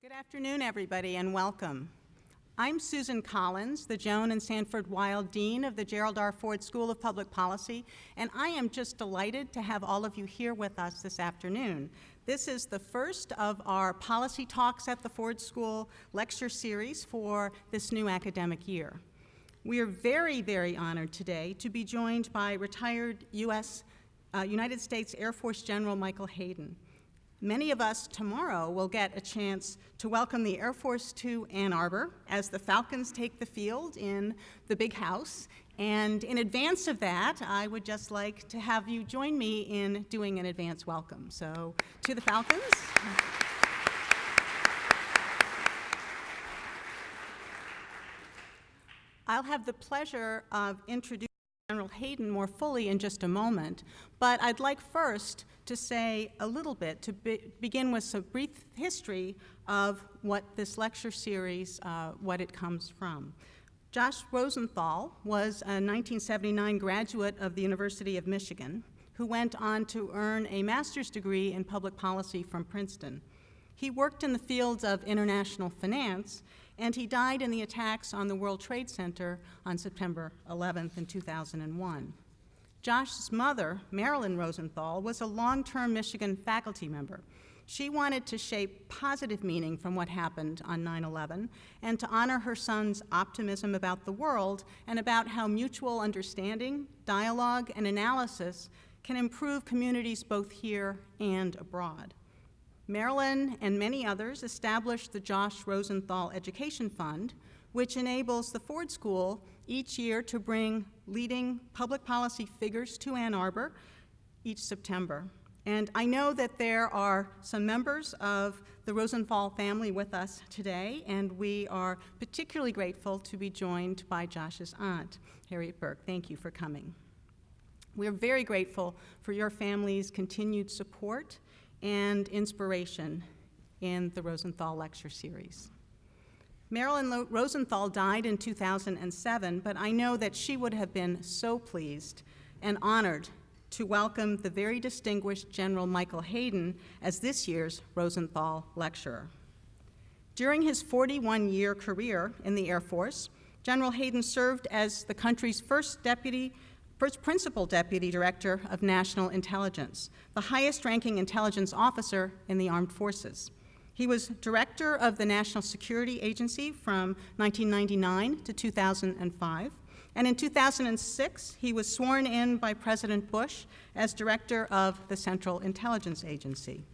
Good afternoon, everybody, and welcome. I'm Susan Collins, the Joan and Sanford Weill Dean of the Gerald R. Ford School of Public Policy, and I am just delighted to have all of you here with us this afternoon. This is the first of our Policy Talks at the Ford School lecture series for this new academic year. We are very, very honored today to be joined by retired U.S. Uh, United States Air Force General Michael Hayden. Many of us tomorrow will get a chance to welcome the Air Force to Ann Arbor as the Falcons take the field in the big house. And in advance of that, I would just like to have you join me in doing an advance welcome. So to the Falcons. I'll have the pleasure of introducing General Hayden more fully in just a moment, but I'd like first to say a little bit, to be, begin with some brief history of what this lecture series, uh, what it comes from. Josh Rosenthal was a 1979 graduate of the University of Michigan who went on to earn a master's degree in public policy from Princeton. He worked in the fields of international finance, and he died in the attacks on the World Trade Center on September 11th in 2001. Josh's mother, Marilyn Rosenthal, was a long-term Michigan faculty member. She wanted to shape positive meaning from what happened on 9-11 and to honor her son's optimism about the world and about how mutual understanding, dialogue, and analysis can improve communities both here and abroad. Marilyn and many others established the Josh Rosenthal Education Fund, which enables the Ford School each year to bring leading public policy figures to Ann Arbor each September. And I know that there are some members of the Rosenthal family with us today, and we are particularly grateful to be joined by Josh's aunt, Harriet Burke. Thank you for coming. We are very grateful for your family's continued support and inspiration in the Rosenthal Lecture Series. Marilyn Rosenthal died in 2007, but I know that she would have been so pleased and honored to welcome the very distinguished General Michael Hayden as this year's Rosenthal Lecturer. During his 41-year career in the Air Force, General Hayden served as the country's first deputy first principal deputy director of national intelligence, the highest ranking intelligence officer in the armed forces. He was director of the National Security Agency from 1999 to 2005. And in 2006, he was sworn in by President Bush as director of the Central Intelligence Agency.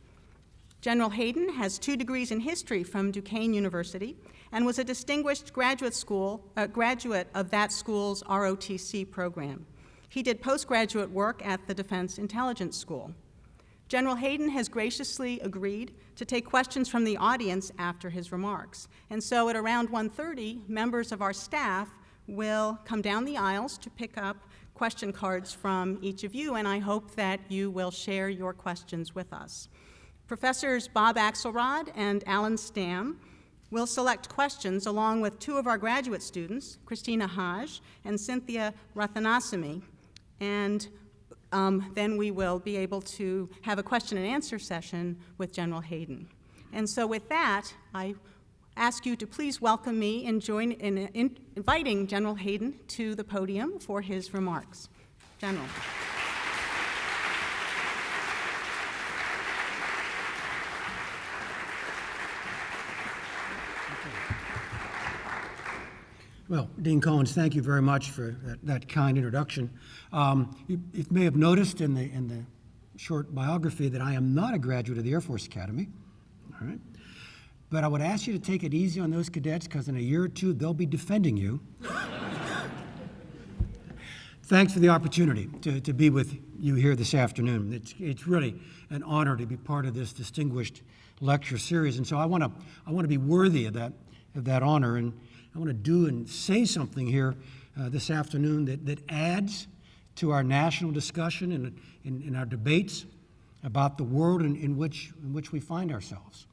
General Hayden has two degrees in history from Duquesne University and was a distinguished graduate, school, uh, graduate of that school's ROTC program. He did postgraduate work at the Defense Intelligence School. General Hayden has graciously agreed to take questions from the audience after his remarks. And so at around 1.30, members of our staff will come down the aisles to pick up question cards from each of you, and I hope that you will share your questions with us. Professors Bob Axelrod and Allan Stam will select questions along with two of our graduate students, Christina Haj and Cynthia Rathanasamy, and um, then we will be able to have a question and answer session with General Hayden. And so with that, I ask you to please welcome me in, join, in, in inviting General Hayden to the podium for his remarks. General. Well, Dean Collins, thank you very much for that, that kind introduction. Um, you, you, may have noticed in the, in the short biography that I am not a graduate of the Air Force Academy. All right. But I would ask you to take it easy on those cadets because in a year or two, they'll be defending you. Thanks for the opportunity to, to be with you here this afternoon. It's, it's really an honor to be part of this distinguished lecture series. And so I want to I want to be worthy of that, of that honor. And I want to do and say something here uh, this afternoon that, that adds to our national discussion and in, in, our debates about the world in, in, which, in which we find ourselves.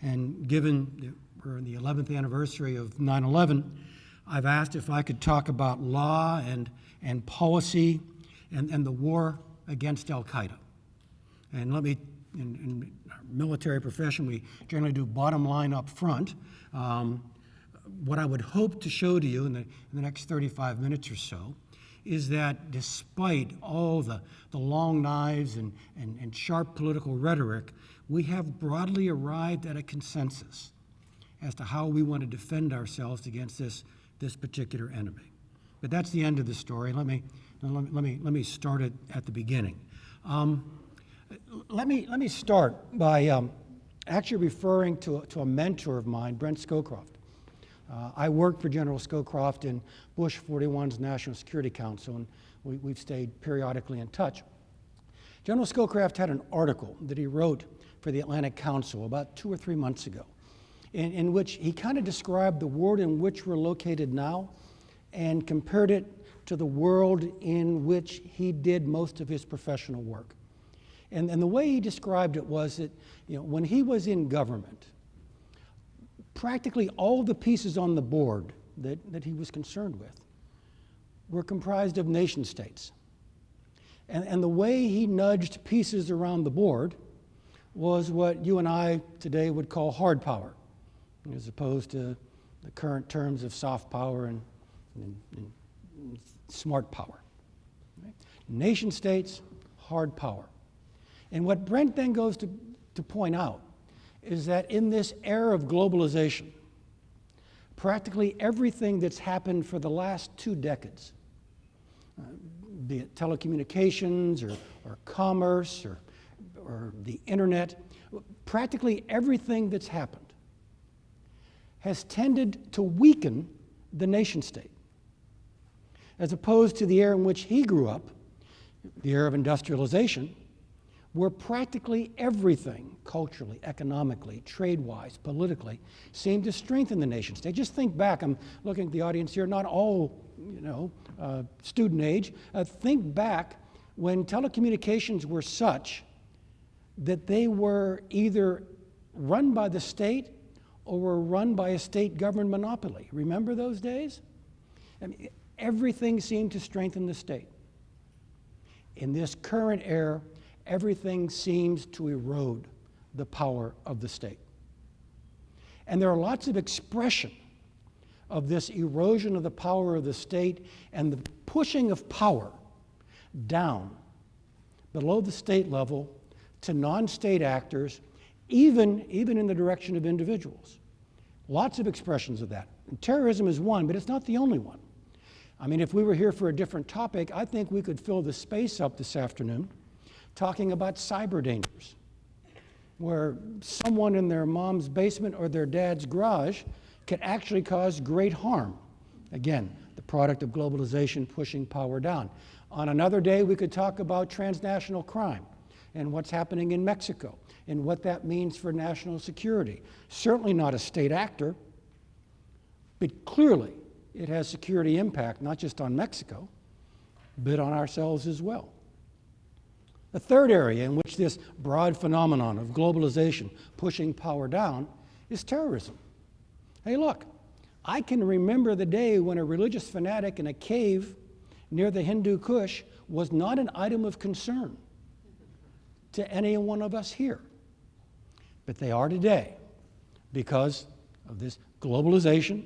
And given that we're in the 11th anniversary of 9 11, I've asked if I could talk about law and, and policy and, and the war against Al Qaeda. And let me, in and military profession, we generally do bottom line up front. Um, what I would hope to show to you in the, in the next 35 minutes or so is that despite all the, the long knives and, and, and sharp political rhetoric, we have broadly arrived at a consensus as to how we want to defend ourselves against this, this particular enemy. But that's the end of the story. Let me, let me, let me, let me start it at the beginning. Um, let, me, let me start by um, actually referring to, to a mentor of mine, Brent Scowcroft. Uh, I worked for General Scowcroft in Bush 41's National Security Council, and we, we've stayed periodically in touch. General Scowcroft had an article that he wrote for the Atlantic Council about two or three months ago, in, in which he kind of described the world in which we're located now and compared it to the world in which he did most of his professional work. And, and the way he described it was that you know, when he was in government, practically all the pieces on the board that, that he was concerned with were comprised of nation states. And, and the way he nudged pieces around the board was what you and I today would call hard power, as opposed to the current terms of soft power and, and, and smart power. Right? Nation states, hard power. And what Brent then goes to, to point out is that in this era of globalization, practically everything that's happened for the last two decades, uh, be it telecommunications or, or commerce or, or the internet, practically everything that's happened has tended to weaken the nation state. As opposed to the era in which he grew up, the era of industrialization, where practically everything, culturally, economically, trade wise, politically, seemed to strengthen the nation state. Just think back, I'm looking at the audience here, not all, you know, uh, student age. Uh, think back when telecommunications were such that they were either run by the state or were run by a state governed monopoly. Remember those days? I mean, everything seemed to strengthen the state. In this current era, everything seems to erode the power of the state. And there are lots of expression of this erosion of the power of the state and the pushing of power down below the state level to non-state actors, even, even in the direction of individuals. Lots of expressions of that. And terrorism is one, but it's not the only one. I mean, if we were here for a different topic, I think we could fill the space up this afternoon talking about cyber dangers, where someone in their mom's basement or their dad's garage can actually cause great harm. Again, the product of globalization pushing power down. On another day, we could talk about transnational crime and what's happening in Mexico and what that means for national security. Certainly not a state actor, but clearly it has security impact, not just on Mexico, but on ourselves as well. The third area in which this broad phenomenon of globalization pushing power down is terrorism. Hey, look, I can remember the day when a religious fanatic in a cave near the Hindu Kush was not an item of concern to any one of us here. But they are today because of this globalization,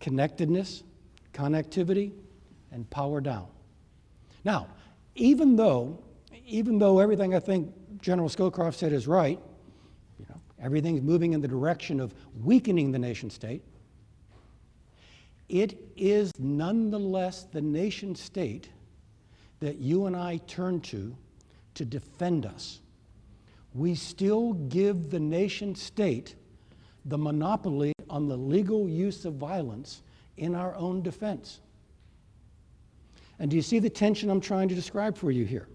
connectedness, connectivity, and power down. Now, even though even though everything I think General Scowcroft said is right, you know, everything's moving in the direction of weakening the nation state, it is nonetheless the nation state that you and I turn to to defend us. We still give the nation state the monopoly on the legal use of violence in our own defense. And do you see the tension I'm trying to describe for you here?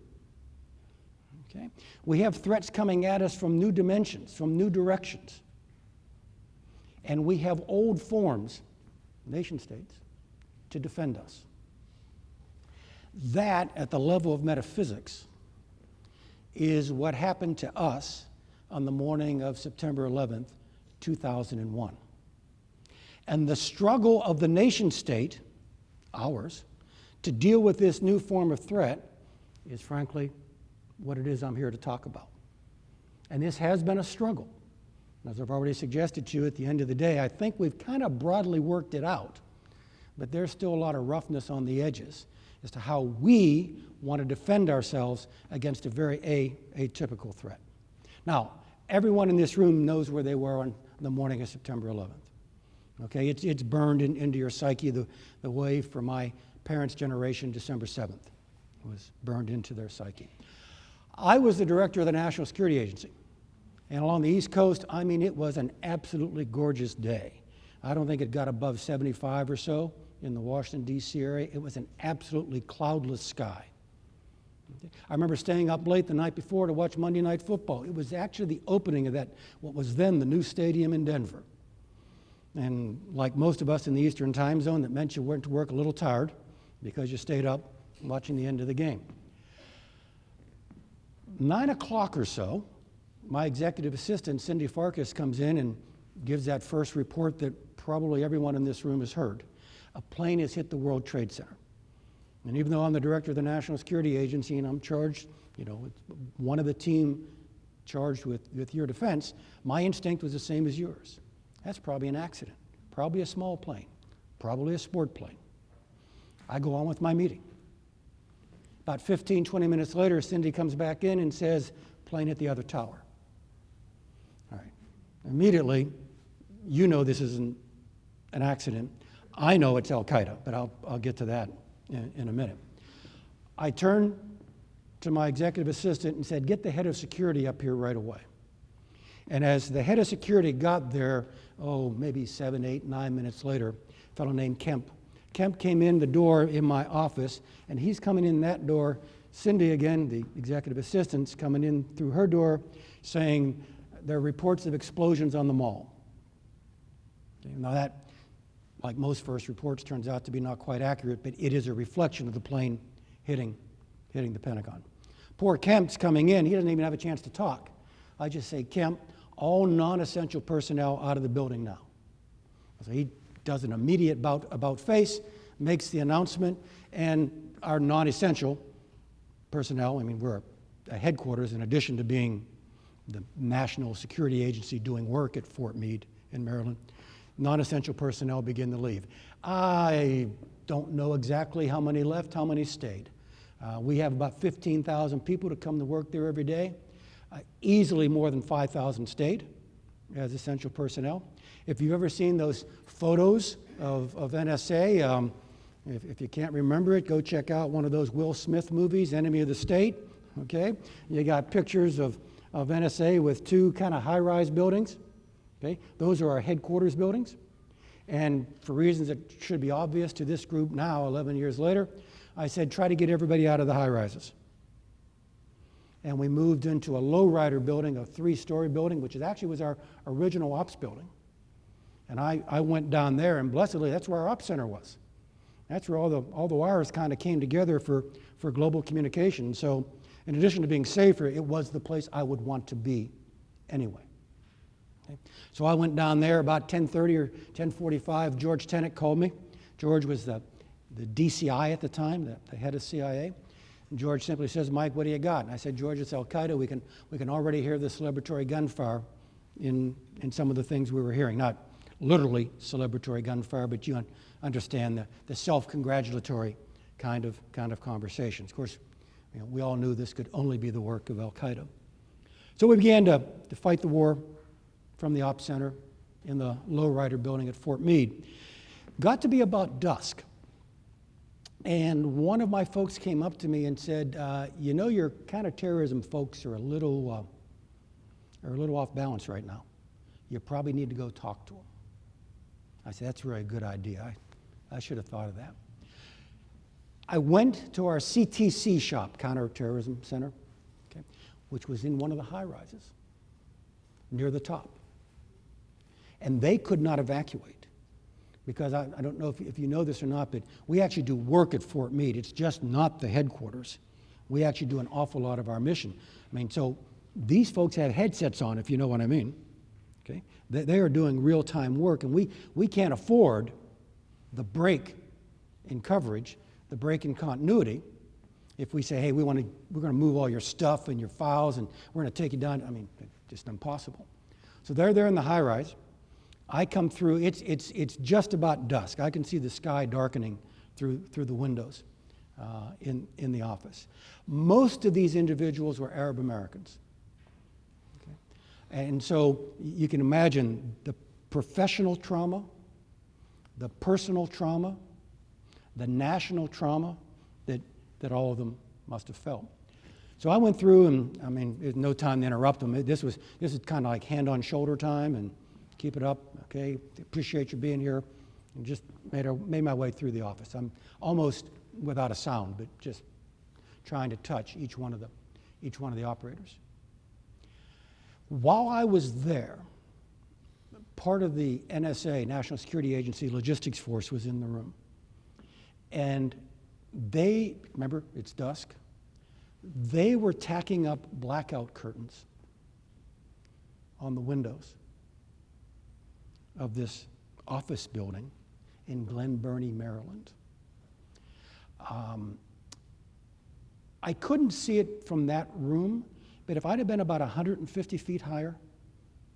Okay? We have threats coming at us from new dimensions, from new directions. And we have old forms, nation states, to defend us. That, at the level of metaphysics, is what happened to us on the morning of September 11th, 2001. And the struggle of the nation state, ours, to deal with this new form of threat is frankly what it is I'm here to talk about. And this has been a struggle. As I've already suggested to you at the end of the day, I think we've kind of broadly worked it out, but there's still a lot of roughness on the edges as to how we want to defend ourselves against a very atypical threat. Now, everyone in this room knows where they were on the morning of September 11th. Okay, it's, it's burned in, into your psyche the, the way for my parents' generation, December 7th was burned into their psyche. I was the director of the National Security Agency. And along the East Coast, I mean, it was an absolutely gorgeous day. I don't think it got above 75 or so in the Washington, D.C. area. It was an absolutely cloudless sky. I remember staying up late the night before to watch Monday Night Football. It was actually the opening of that, what was then the new stadium in Denver. And like most of us in the Eastern time zone, that meant you went to work a little tired because you stayed up watching the end of the game. Nine o'clock or so, my executive assistant, Cindy Farkas, comes in and gives that first report that probably everyone in this room has heard. A plane has hit the World Trade Center. And even though I'm the director of the National Security Agency and I'm charged, you know, one of the team charged with, with your defense, my instinct was the same as yours. That's probably an accident, probably a small plane, probably a sport plane. I go on with my meeting. About 15, 20 minutes later, Cindy comes back in and says, plane at the other tower. All right. Immediately, you know this isn't an accident. I know it's Al Qaeda, but I'll, I'll get to that in, in a minute. I turned to my executive assistant and said, Get the head of security up here right away. And as the head of security got there, oh, maybe seven, eight, nine minutes later, a fellow named Kemp Kemp came in the door in my office, and he's coming in that door. Cindy, again, the executive assistant's coming in through her door saying there are reports of explosions on the mall. Now, that, like most first reports, turns out to be not quite accurate, but it is a reflection of the plane hitting, hitting the Pentagon. Poor Kemp's coming in, he doesn't even have a chance to talk. I just say, Kemp, all non essential personnel out of the building now. So he does an immediate about, about face, makes the announcement, and our non essential personnel, I mean, we're a headquarters in addition to being the National Security Agency doing work at Fort Meade in Maryland, non essential personnel begin to leave. I don't know exactly how many left, how many stayed. Uh, we have about 15,000 people to come to work there every day. Uh, easily more than 5,000 stayed as essential personnel. If you've ever seen those photos of, of NSA, um, if, if, you can't remember it, go check out one of those Will Smith movies, Enemy of the State. Okay? You got pictures of, of NSA with two kind of high rise buildings. Okay? Those are our headquarters buildings. And for reasons that should be obvious to this group now, 11 years later, I said, try to get everybody out of the high rises. And we moved into a low-rider building, a three-story building, which actually was our original ops building. And I, I went down there, and blessedly, that's where our ops center was. That's where all the, all the wires kind of came together for, for global communication. So, in addition to being safer, it was the place I would want to be anyway. Okay? So I went down there about 10:30 or 10:45. George Tenet called me. George was the, the DCI at the time, the, the head of CIA. And George simply says, "Mike, what do you got?" And I said, "George, it's Al Qaeda. We can we can already hear the celebratory gunfire in in some of the things we were hearing. Not literally celebratory gunfire, but you un- understand the, the self-congratulatory kind of kind of conversations. Of course, you know, we all knew this could only be the work of Al Qaeda. So we began to, to fight the war from the op Center in the lowrider building at Fort Meade. Got to be about dusk. And one of my folks came up to me and said, uh, "You know, your counterterrorism folks are a little, uh, are a little off balance right now. You probably need to go talk to them." I said, "That's a really good idea. I, I should have thought of that." I went to our CTC shop, Counterterrorism Center, okay, which was in one of the high rises near the top. And they could not evacuate because I, I don't know if, if, you know this or not, but we actually do work at Fort Meade. It's just not the headquarters. We actually do an awful lot of our mission. I mean, so these folks have headsets on, if you know what I mean. Okay? They, they are doing real time work, and we, we can't afford the break in coverage the break in continuity if we say, hey, we want to, we're going to move all your stuff and your files and we're going to take you down. I mean, just impossible. So they're there in the high rise. I come through, it's, it's, it's just about dusk. I can see the sky darkening through, through the windows uh, in, in the office. Most of these individuals were Arab Americans. And so you can imagine the professional trauma, the personal trauma, the national trauma that, that all of them must have felt. So I went through, and I mean, there's no time to interrupt them. This was this is kind of like hand on shoulder time, and keep it up, okay? Appreciate you being here, and just made our, made my way through the office. I'm almost without a sound, but just trying to touch each one of the each one of the operators. While I was there, part of the NSA, National Security Agency logistics force, was in the room. And they, remember, it's dusk, they were tacking up blackout curtains on the windows of this office building in Glen Burnie, Maryland. Um, I couldn't see it from that room, but if I'd have been about 150 feet higher,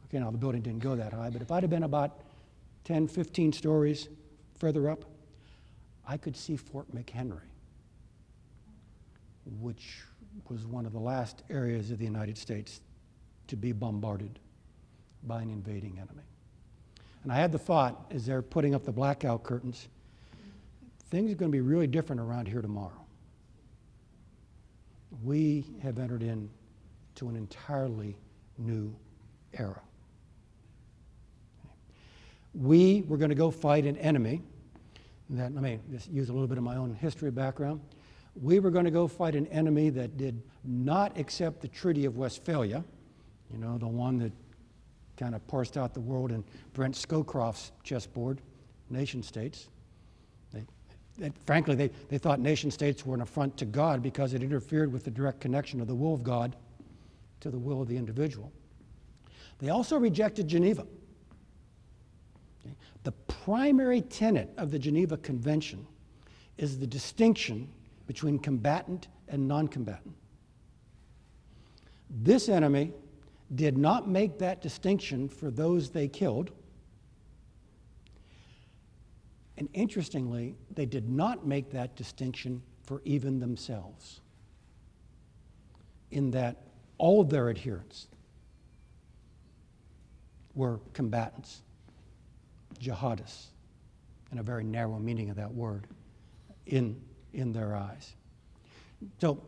okay, now the building didn't go that high, but if I'd have been about 10, 15 stories further up, I could see Fort McHenry, which was one of the last areas of the United States to be bombarded by an invading enemy. And I had the thought, as they're putting up the blackout curtains, things are going to be really different around here tomorrow. We have entered into an entirely new era. We were going to go fight an enemy that, let me just use a little bit of my own history background. We were going to go fight an enemy that did not accept the Treaty of Westphalia, you know, the one that kind of parsed out the world in Brent Scowcroft's chessboard, nation states. They, they, frankly, they, they thought nation states were an affront to God because it interfered with the direct connection of the will of God to the will of the individual. They also rejected Geneva. Okay? The primary tenet of the Geneva Convention is the distinction between combatant and non combatant. This enemy did not make that distinction for those they killed. And interestingly, they did not make that distinction for even themselves, in that all of their adherents were combatants, jihadists, in a very narrow meaning of that word, in, in their eyes. So,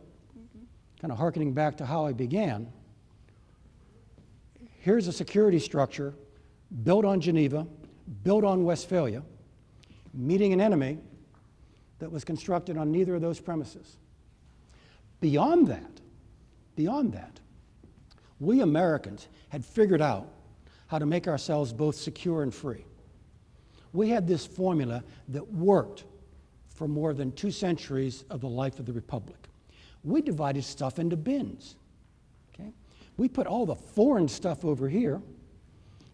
kind of hearkening back to how I began, here's a security structure built on Geneva, built on Westphalia, meeting an enemy that was constructed on neither of those premises. Beyond that, beyond that, we Americans had figured out how to make ourselves both secure and free. We had this formula that worked for more than two centuries of the life of the Republic. We divided stuff into bins. Okay? We put all the foreign stuff over here,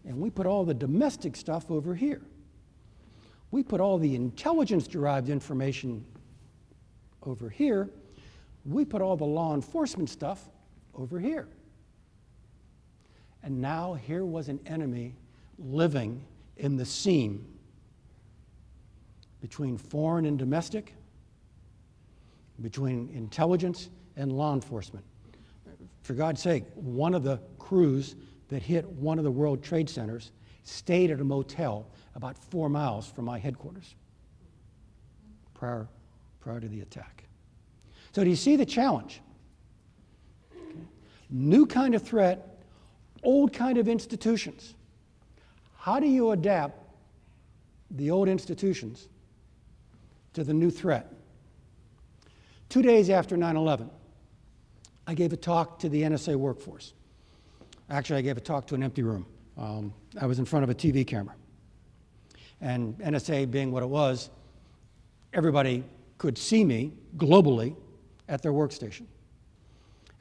and we put all the domestic stuff over here. We put all the intelligence derived information over here. We put all the law enforcement stuff over here. And now here was an enemy living in the seam between foreign and domestic, between intelligence and law enforcement. For God's sake, one of the crews that hit one of the World Trade Centers stayed at a motel about four miles from my headquarters prior, prior to the attack. So, do you see the challenge? Okay. New kind of threat, old kind of institutions. How do you adapt the old institutions to the new threat? Two days after 9 11, I gave a talk to the NSA workforce. Actually, I gave a talk to an empty room. Um, I was in front of a TV camera. And NSA being what it was, everybody could see me globally at their workstation.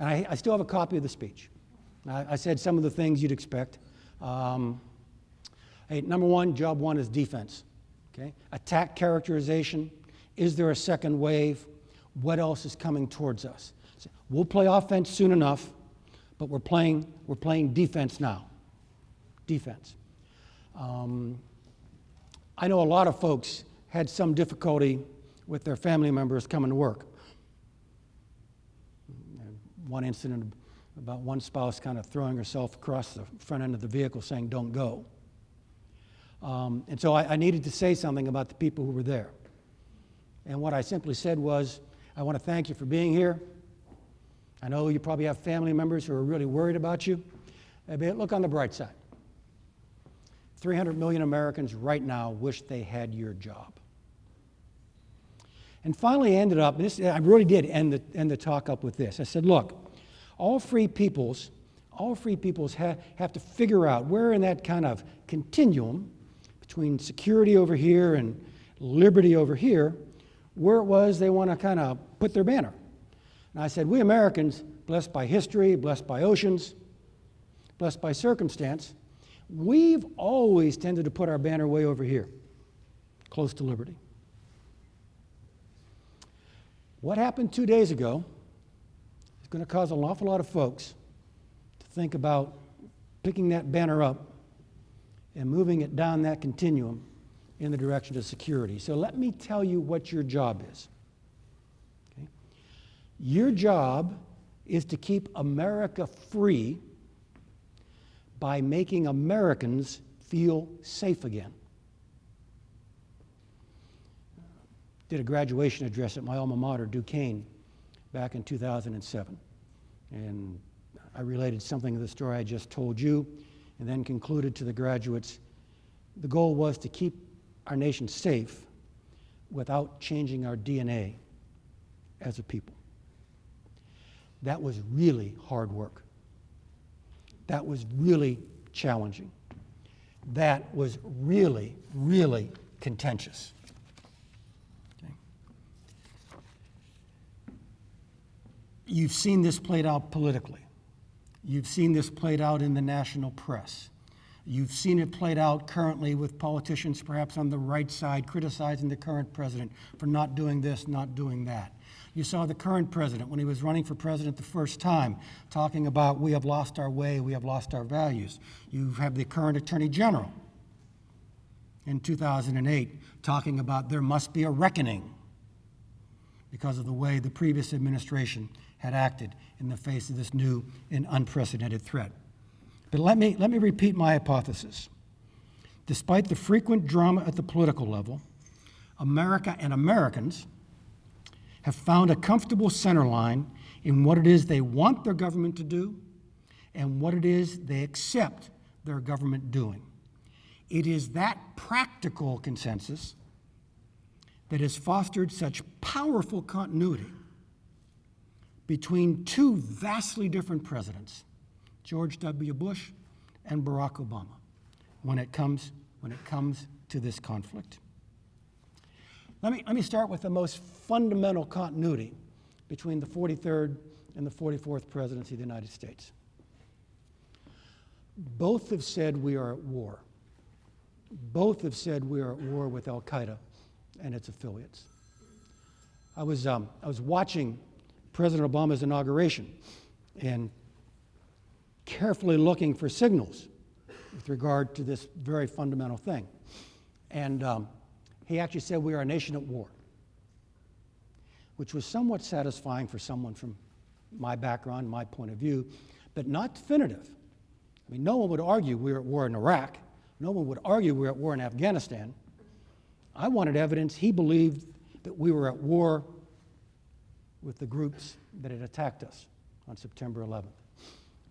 And I, I still have a copy of the speech. I, I said some of the things you'd expect. Um, hey, number one, job one is defense. Okay? Attack characterization. Is there a second wave? What else is coming towards us? We'll play offense soon enough, but we're playing, we're playing defense now. Defense. Um, I know a lot of folks had some difficulty with their family members coming to work. One incident about one spouse kind of throwing herself across the front end of the vehicle saying, Don't go. Um, and so I, I needed to say something about the people who were there. And what I simply said was, I want to thank you for being here. I know you probably have family members who are really worried about you. But look on the bright side. 300 million Americans right now wish they had your job. And finally, ended up, and this, I really did end the, end the talk up with this. I said, look, all free peoples, all free peoples ha- have to figure out where in that kind of continuum between security over here and liberty over here, where it was they want to kind of put their banner. And I said, we Americans, blessed by history, blessed by oceans, blessed by circumstance, we've always tended to put our banner way over here, close to liberty. What happened two days ago going to cause an awful lot of folks to think about picking that banner up and moving it down that continuum in the direction of security. So let me tell you what your job is. Okay? Your job is to keep America free by making Americans feel safe again. Did a graduation address at my alma mater, Duquesne, back in 2007. And I related something of the story I just told you, and then concluded to the graduates the goal was to keep our nation safe without changing our DNA as a people. That was really hard work. That was really challenging. That was really, really contentious. You've seen this played out politically. You've seen this played out in the national press. You've seen it played out currently with politicians, perhaps on the right side, criticizing the current president for not doing this, not doing that. You saw the current president, when he was running for president the first time, talking about we have lost our way, we have lost our values. You have the current attorney general in 2008 talking about there must be a reckoning because of the way the previous administration had acted in the face of this new and unprecedented threat. But let me, let me repeat my hypothesis. Despite the frequent drama at the political level, America and Americans have found a comfortable center line in what it is they want their government to do and what it is they accept their government doing. It is that practical consensus that has fostered such powerful continuity between two vastly different presidents, George W. Bush and Barack Obama, when it comes, when it comes to this conflict. Let me, let me start with the most fundamental continuity between the 43rd and the 44th presidency of the United States. Both have said we are at war. Both have said we are at war with Al Qaeda and its affiliates. I was, um, I was watching President Obama's inauguration and carefully looking for signals with regard to this very fundamental thing. And um, he actually said we are a nation at war, which was somewhat satisfying for someone from my background, my point of view, but not definitive. I mean, no one would argue we we're at war in Iraq. No one would argue we we're at war in Afghanistan. I wanted evidence he believed that we were at war with the groups that had attacked us on September 11th.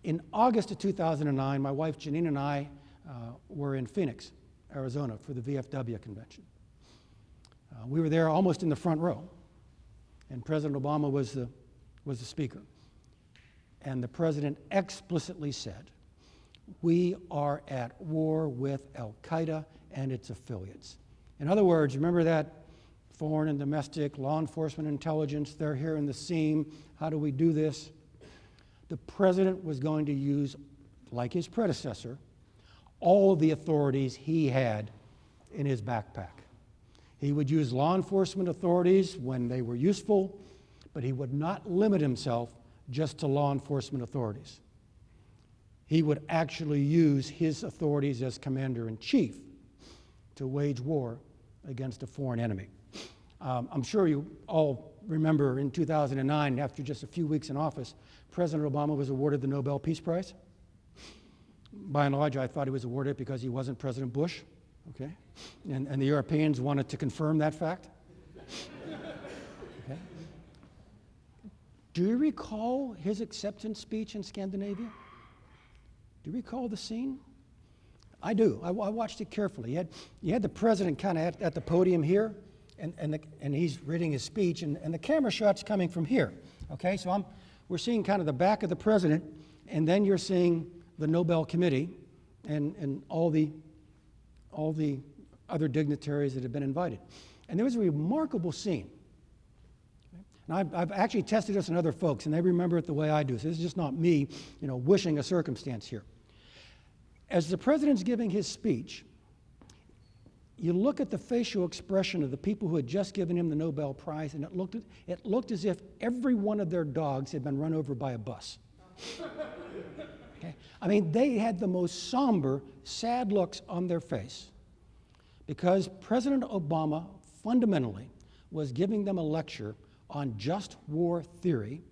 In August of 2009, my wife Jeanine and I uh, were in Phoenix, Arizona for the VFW convention. Uh, we were there almost in the front row, and President Obama was the, was the speaker. And the president explicitly said, We are at war with Al Qaeda and its affiliates. In other words, remember that foreign and domestic, law enforcement, intelligence, they're here in the seam. How do we do this? The president was going to use, like his predecessor, all of the authorities he had in his backpack. He would use law enforcement authorities when they were useful, but he would not limit himself just to law enforcement authorities. he would actually use his authorities as commander in chief to wage war against a foreign enemy. Um, I'm sure you all remember in 2009, after just a few weeks in office, President Obama was awarded the Nobel Peace Prize. By and large, I thought he was awarded because he wasn't President Bush, okay? And, and the Europeans wanted to confirm that fact. okay? Do you recall his acceptance speech in Scandinavia? Do you recall the scene? I do. I, I watched it carefully. You had, you had the president kind of at, at, the podium here, and, and, the, and he's reading his speech, and, and the camera shot's coming from here. Okay, so I'm, we're seeing kind of the back of the president, and then you're seeing the Nobel Committee and, and all, the, all the other dignitaries that have been invited. And there was a remarkable scene. Now, I've, I've, actually tested this on other folks, and they remember it the way I do. So this is just not me, you know, wishing a circumstance here. As the president's giving his speech, you look at the facial expression of the people who had just given him the Nobel Prize, and it looked, it looked as if every one of their dogs had been run over by a bus. okay? I mean, they had the most somber, sad looks on their face because President Obama fundamentally was giving them a lecture on just war theory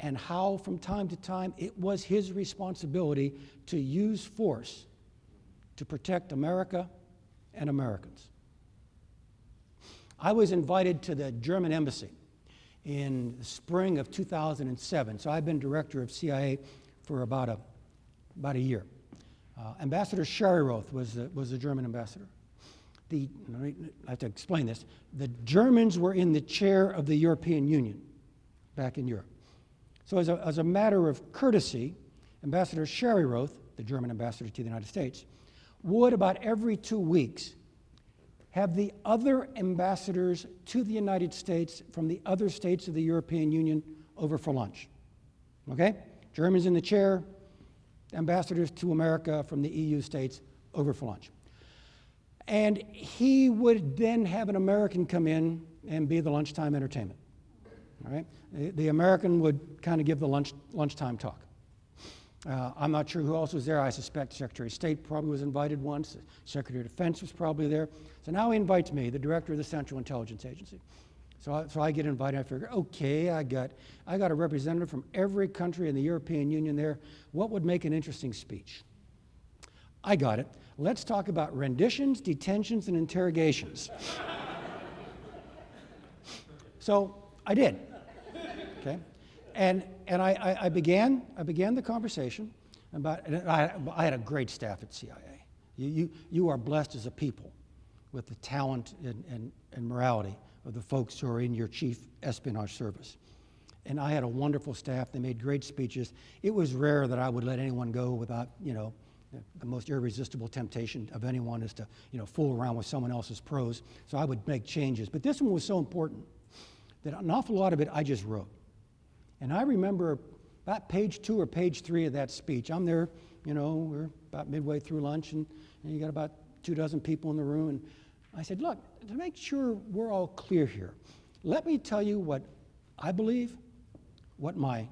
and how, from time to time, it was his responsibility to use force to protect America and Americans. I was invited to the German embassy in the spring of 2007, so I've been director of CIA for about a, about a year. Uh, ambassador Scharioth was the, was the German ambassador. The, I have to explain this. The Germans were in the chair of the European Union back in Europe. So, as a, as a matter of courtesy, Ambassador Scharioth, the German ambassador to the United States, would about every two weeks have the other ambassadors to the United States from the other states of the European Union over for lunch. Okay? Germans in the chair, ambassadors to America from the EU states over for lunch. And he would then have an American come in and be the lunchtime entertainment. All right? The, American would kind of give the lunch, lunchtime talk. Uh, I'm not sure who else was there. I suspect Secretary of State probably was invited once. Secretary of Defense was probably there. So now he invites me, the director of the Central Intelligence Agency. So I, so I get invited. I figure, okay, I got, I got a representative from every country in the European Union there. What would make an interesting speech? I got it. Let's talk about renditions, detentions, and interrogations. so I did. Okay? And, and I, I, I, began, I began the conversation about, I, I had a great staff at CIA. You, you, you are blessed as a people with the talent and, and, and morality of the folks who are in your chief espionage service. And I had a wonderful staff. They made great speeches. It was rare that I would let anyone go without, you know, the most irresistible temptation of anyone is to, you know, fool around with someone else's prose. So I would make changes. But this one was so important that an awful lot of it I just wrote. And I remember about page two or page three of that speech. I'm there, you know, we're about midway through lunch, and, and you got about two dozen people in the room. And I said, Look, to make sure we're all clear here, let me tell you what I believe, what my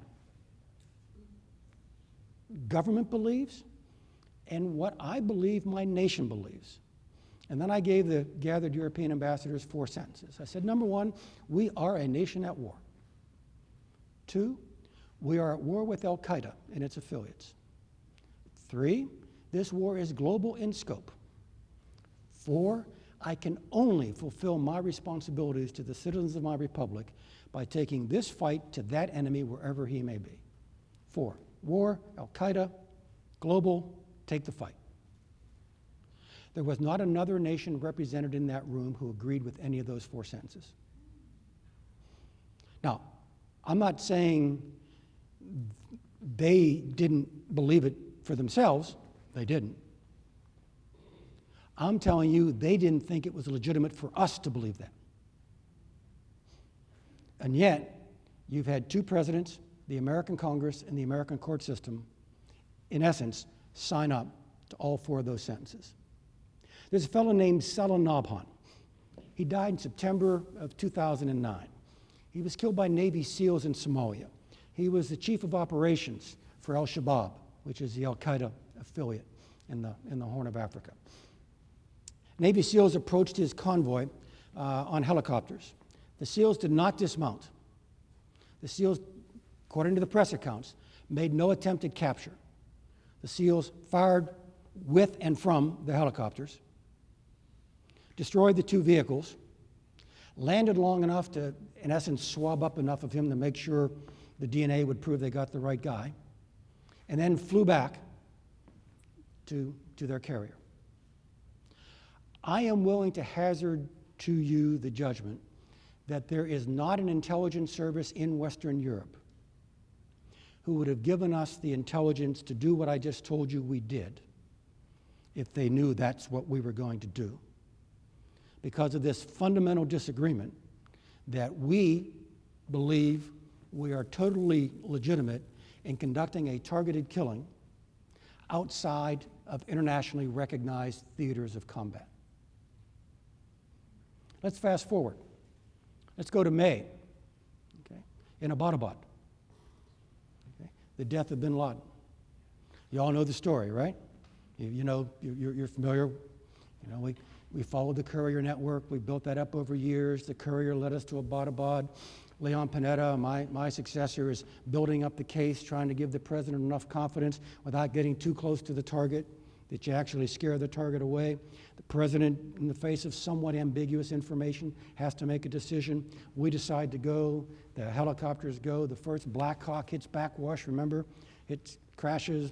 government believes, and what I believe my nation believes. And then I gave the gathered European ambassadors four sentences. I said, number one, we are a nation at war. Two, we are at war with Al Qaeda and its affiliates. Three, this war is global in scope. Four, I can only fulfill my responsibilities to the citizens of my republic by taking this fight to that enemy wherever he may be. Four, war, Al Qaeda, global, take the fight. There was not another nation represented in that room who agreed with any of those four sentences. Now, I'm not saying they didn't believe it for themselves, they didn't. I'm telling you, they didn't think it was legitimate for us to believe that. And yet, you've had two presidents, the American Congress and the American court system, in essence, sign up to all four of those sentences. There's a fellow named Saleh Nabhan. He died in September of 2009. He was killed by Navy SEALs in Somalia. He was the chief of operations for Al Shabaab which is the Al Qaeda affiliate in the, in the Horn of Africa. Navy SEALs approached his convoy uh, on helicopters. The SEALs did not dismount. The SEALs, according to the press accounts, made no attempt at capture. The SEALs fired with and from the helicopters, destroyed the two vehicles, landed long enough to, in essence, swab up enough of him to make sure the DNA would prove they got the right guy, and then flew back to, to their carrier. I am willing to hazard to you the judgment that there is not an intelligence service in Western Europe who would have given us the intelligence to do what I just told you we did if they knew that's what we were going to do. Because of this fundamental disagreement that we believe we are totally legitimate in conducting a targeted killing outside of internationally recognized theaters of combat. Let's fast forward. Let's go to May, okay, in Abbottabad, okay, the death of bin Laden. You all know the story, right? You, you know, you're, you're familiar. You know, we, we followed the courier network. We built that up over years. The courier led us to Abbottabad. Leon Panetta, my, my successor, is building up the case, trying to give the president enough confidence without getting too close to the target that you actually scare the target away. The president, in the face of somewhat ambiguous information, has to make a decision. We decide to go. The helicopters go. The first Black Hawk hits backwash, remember? It crashes,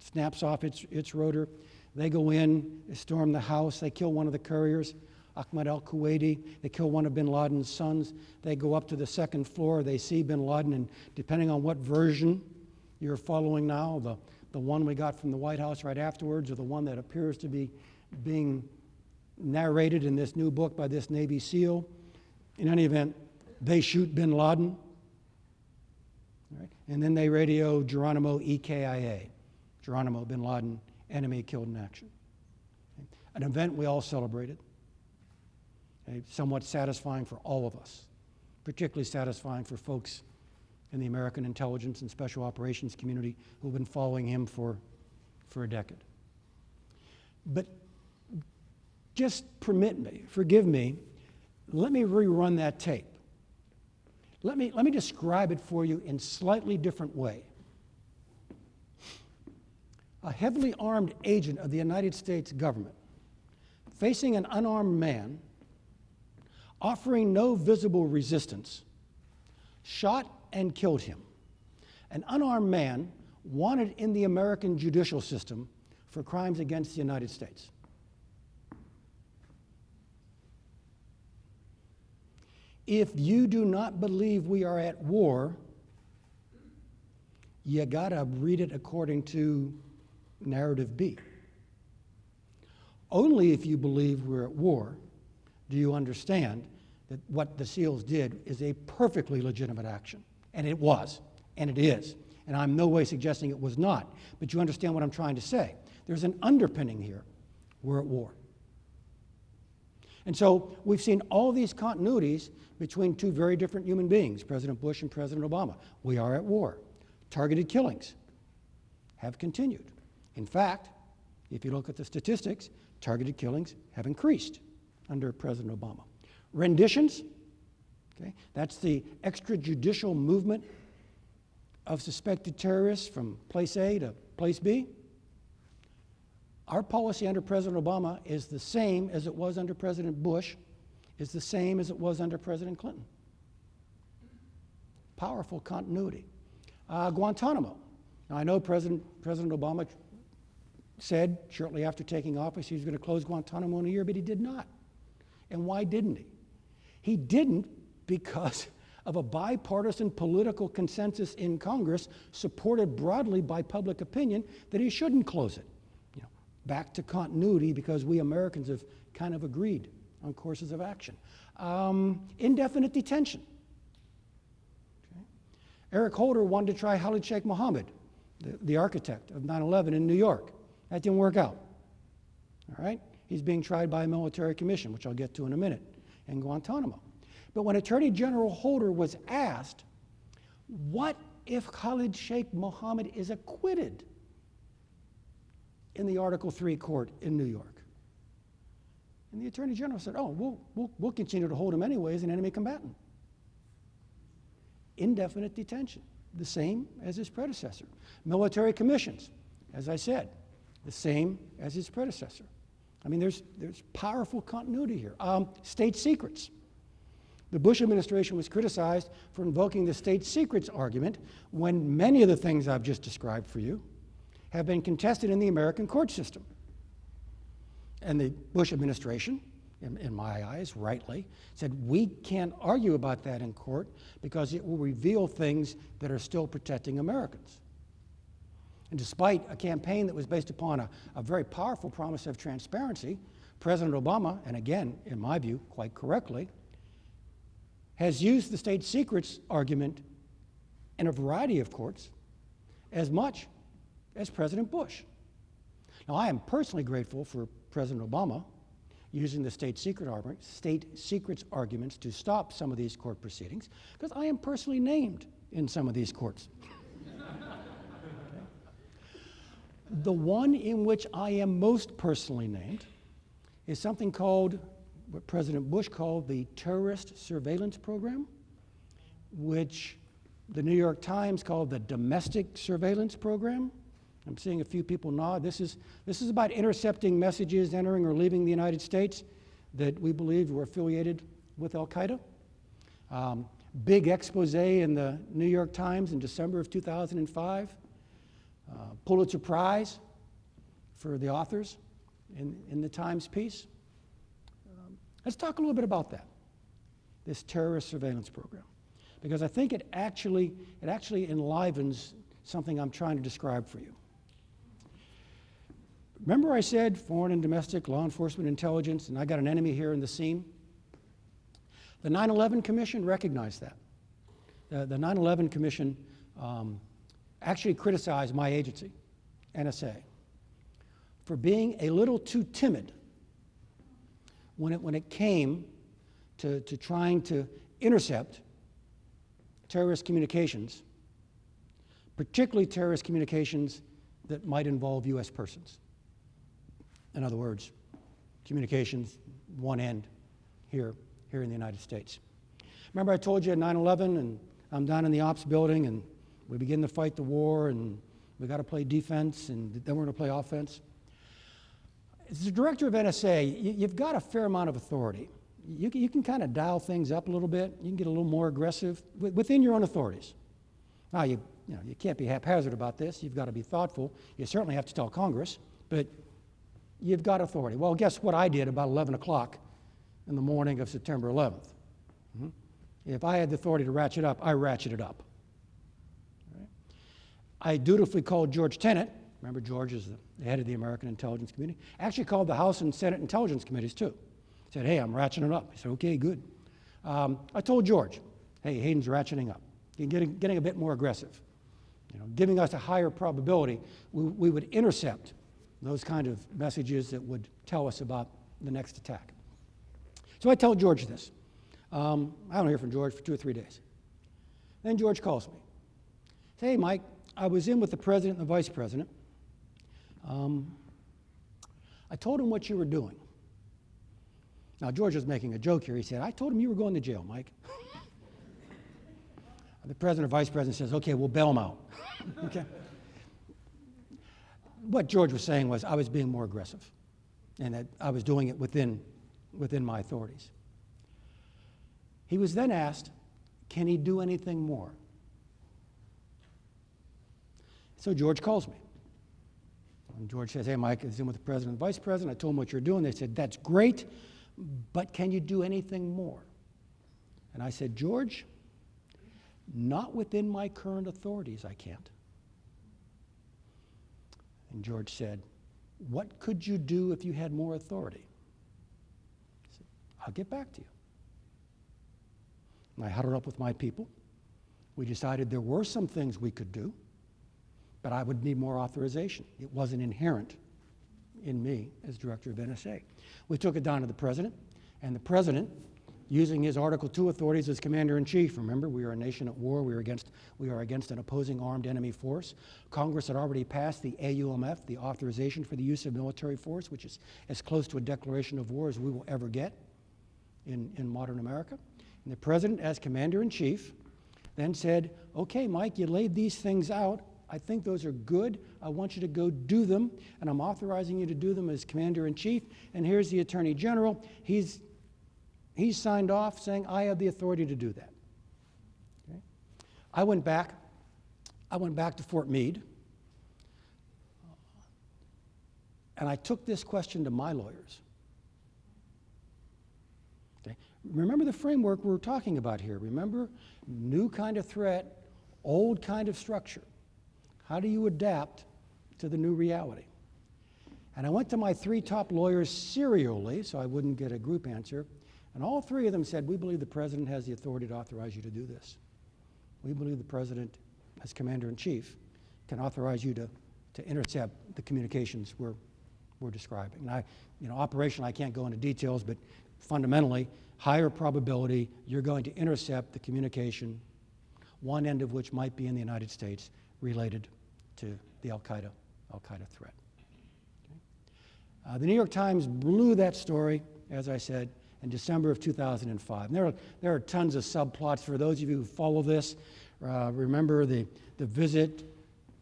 snaps off its, its rotor. They go in, they storm the house, they kill one of the couriers. Ahmed al Kuwaiti. They kill one of bin Laden's sons. They go up to the second floor. They see bin Laden, and depending on what version you're following now, the, the one we got from the White House right afterwards, or the one that appears to be being narrated in this new book by this Navy SEAL, in any event, they shoot bin Laden. Right? And then they radio Geronimo EKIA, Geronimo bin Laden, enemy killed in action. Okay? An event we all celebrated somewhat satisfying for all of us, particularly satisfying for folks in the American intelligence and special operations community who've been following him for, for a decade. But just permit me, forgive me, let me rerun that tape. Let me, let me describe it for you in slightly different way. A heavily armed agent of the United States government facing an unarmed man offering no visible resistance, shot and killed him. An unarmed man wanted in the American judicial system for crimes against the United States. If you do not believe we are at war, you gotta read it according to narrative B. Only if you believe we're at war do you understand that what the SEALs did is a perfectly legitimate action. And it was, and it is. And I'm no way suggesting it was not. But you understand what I'm trying to say. There's an underpinning here. We're at war. And so we've seen all these continuities between two very different human beings, President Bush and President Obama. We are at war. Targeted killings have continued. In fact, if you look at the statistics, targeted killings have increased under President Obama. Renditions, okay, that's the extrajudicial movement of suspected terrorists from place A to place B. Our policy under President Obama is the same as it was under President Bush, is the same as it was under President Clinton. Powerful continuity. Uh, Guantanamo. Now, I know President, President Obama said shortly after taking office he was going to close Guantanamo in a year, but he did not. And why didn't he? He didn't because of a bipartisan political consensus in Congress, supported broadly by public opinion, that he shouldn't close it. You know, back to continuity because we Americans have kind of agreed on courses of action. Um, indefinite detention. Okay. Eric Holder wanted to try Khalid Sheikh Mohammed, the, the architect of 9 11 in New York. That didn't work out. All right? He's being tried by a military commission, which I'll get to in a minute in Guantanamo. But when Attorney General Holder was asked, what if Khalid Sheikh Mohammed is acquitted in the Article 3 court in New York. And the Attorney General said, oh, we'll, we'll, we'll continue to hold him anyway as an enemy combatant. Indefinite detention, the same as his predecessor. Military commissions, as I said, the same as his predecessor. I mean, there's, there's powerful continuity here. Um, state secrets. The Bush administration was criticized for invoking the state secrets argument when many of the things I've just described for you have been contested in the American court system. And the Bush administration, in, in, my eyes, rightly, said we can't argue about that in court because it will reveal things that are still protecting Americans. And despite a campaign that was based upon a, a very powerful promise of transparency, President Obama, and again, in my view, quite correctly, has used the state secrets argument in a variety of courts as much as President Bush. Now, I am personally grateful for President Obama using the state, secret argument, state secrets arguments to stop some of these court proceedings because I am personally named in some of these courts. The one in which I am most personally named is something called what President Bush called the Terrorist Surveillance Program, which the New York Times called the Domestic Surveillance Program. I'm seeing a few people nod. This is, this is about intercepting messages entering or leaving the United States that we believe were affiliated with Al Qaeda. Um, big expose in the New York Times in December of 2005. Uh, Pulitzer Prize for the authors in, in the Times piece. Um, let's talk a little bit about that, this terrorist surveillance program, because I think it actually, it actually enlivens something I'm trying to describe for you. Remember I said foreign and domestic law enforcement intelligence, and I got an enemy here in the scene? The 9-11 Commission recognized that. The, the 9-11 Commission um, actually criticized my agency, NSA, for being a little too timid when it, when it came to, to trying to intercept terrorist communications, particularly terrorist communications that might involve U.S. persons. In other words, communications, one end here, here in the United States. Remember I told you at 9-11 and I'm down in the ops building and we begin to fight the war and we got to play defense and then we're going to play offense. As the director of NSA, you, have got a fair amount of authority. You, you can kind of dial things up a little bit. You can get a little more aggressive within your own authorities. Now, you, you, know, you can't be haphazard about this. You've got to be thoughtful. You certainly have to tell Congress, but you've got authority. Well, guess what I did about 11 o'clock in the morning of September 11th? Mm-hmm. If I had the authority to ratchet up, I ratcheted it up. I dutifully called George Tenet. Remember, George is the head of the American Intelligence Community. Actually called the House and Senate Intelligence Committees, too. Said, hey, I'm ratcheting it up. He said, okay, good. Um, I told George, hey, Hayden's ratcheting up. Getting, getting a bit more aggressive. You know, giving us a higher probability we, we would intercept those kind of messages that would tell us about the next attack. So I tell George this. Um, I don't hear from George for two or three days. Then George calls me. Say, hey, Mike, I was in with the president and the vice president. Um, I told him what you were doing. Now, George was making a joke here. He said, I told him you were going to jail, Mike. the president or vice president says, okay, we'll bail him out. okay what George was saying was I was being more aggressive and that I was doing it within, within my authorities. He was then asked, can he do anything more? So George calls me. And George says, hey, Mike, I in with the president and vice president. I told them what you're doing. They said, that's great, but can you do anything more? And I said, George, not within my current authorities, I can't. And George said, What could you do if you had more authority? I said, I'll get back to you. And I huddled up with my people. We decided there were some things we could do, but I would need more authorization. It wasn't inherent in me as director of NSA. We took it down to the president, and the president using his Article II authorities as commander in chief. Remember, we are a nation at war. We are, against, we are against an opposing armed enemy force. Congress had already passed the AUMF, the authorization for the use of military force, which is as close to a declaration of war as we will ever get in, in modern America. And the president, as commander in chief, then said, Okay, Mike, you laid these things out. I think those are good. I want you to go do them, and I'm authorizing you to do them as commander in chief. And here's the attorney general. He's, he's signed off saying, I have the authority to do that. Okay? I went back. I went back to Fort Meade, and I took this question to my lawyers. Okay? Remember the framework we're talking about here. Remember, new kind of threat, old kind of structure. How do you adapt to the new reality? And I went to my three top lawyers serially, so I wouldn't get a group answer, and all three of them said, We believe the president has the authority to authorize you to do this. We believe the president, as commander in chief, can authorize you to, to intercept the communications we're, we're describing. And I, you know, operationally, I can't go into details, but fundamentally, higher probability you're going to intercept the communication, one end of which might be in the United States related to the Al Qaeda Al Qaeda threat. Okay? Uh, the New York Times blew that story, as I said, in December of 2005. And there, are, there are tons of subplots for those of you who follow this. Uh, remember the, the visit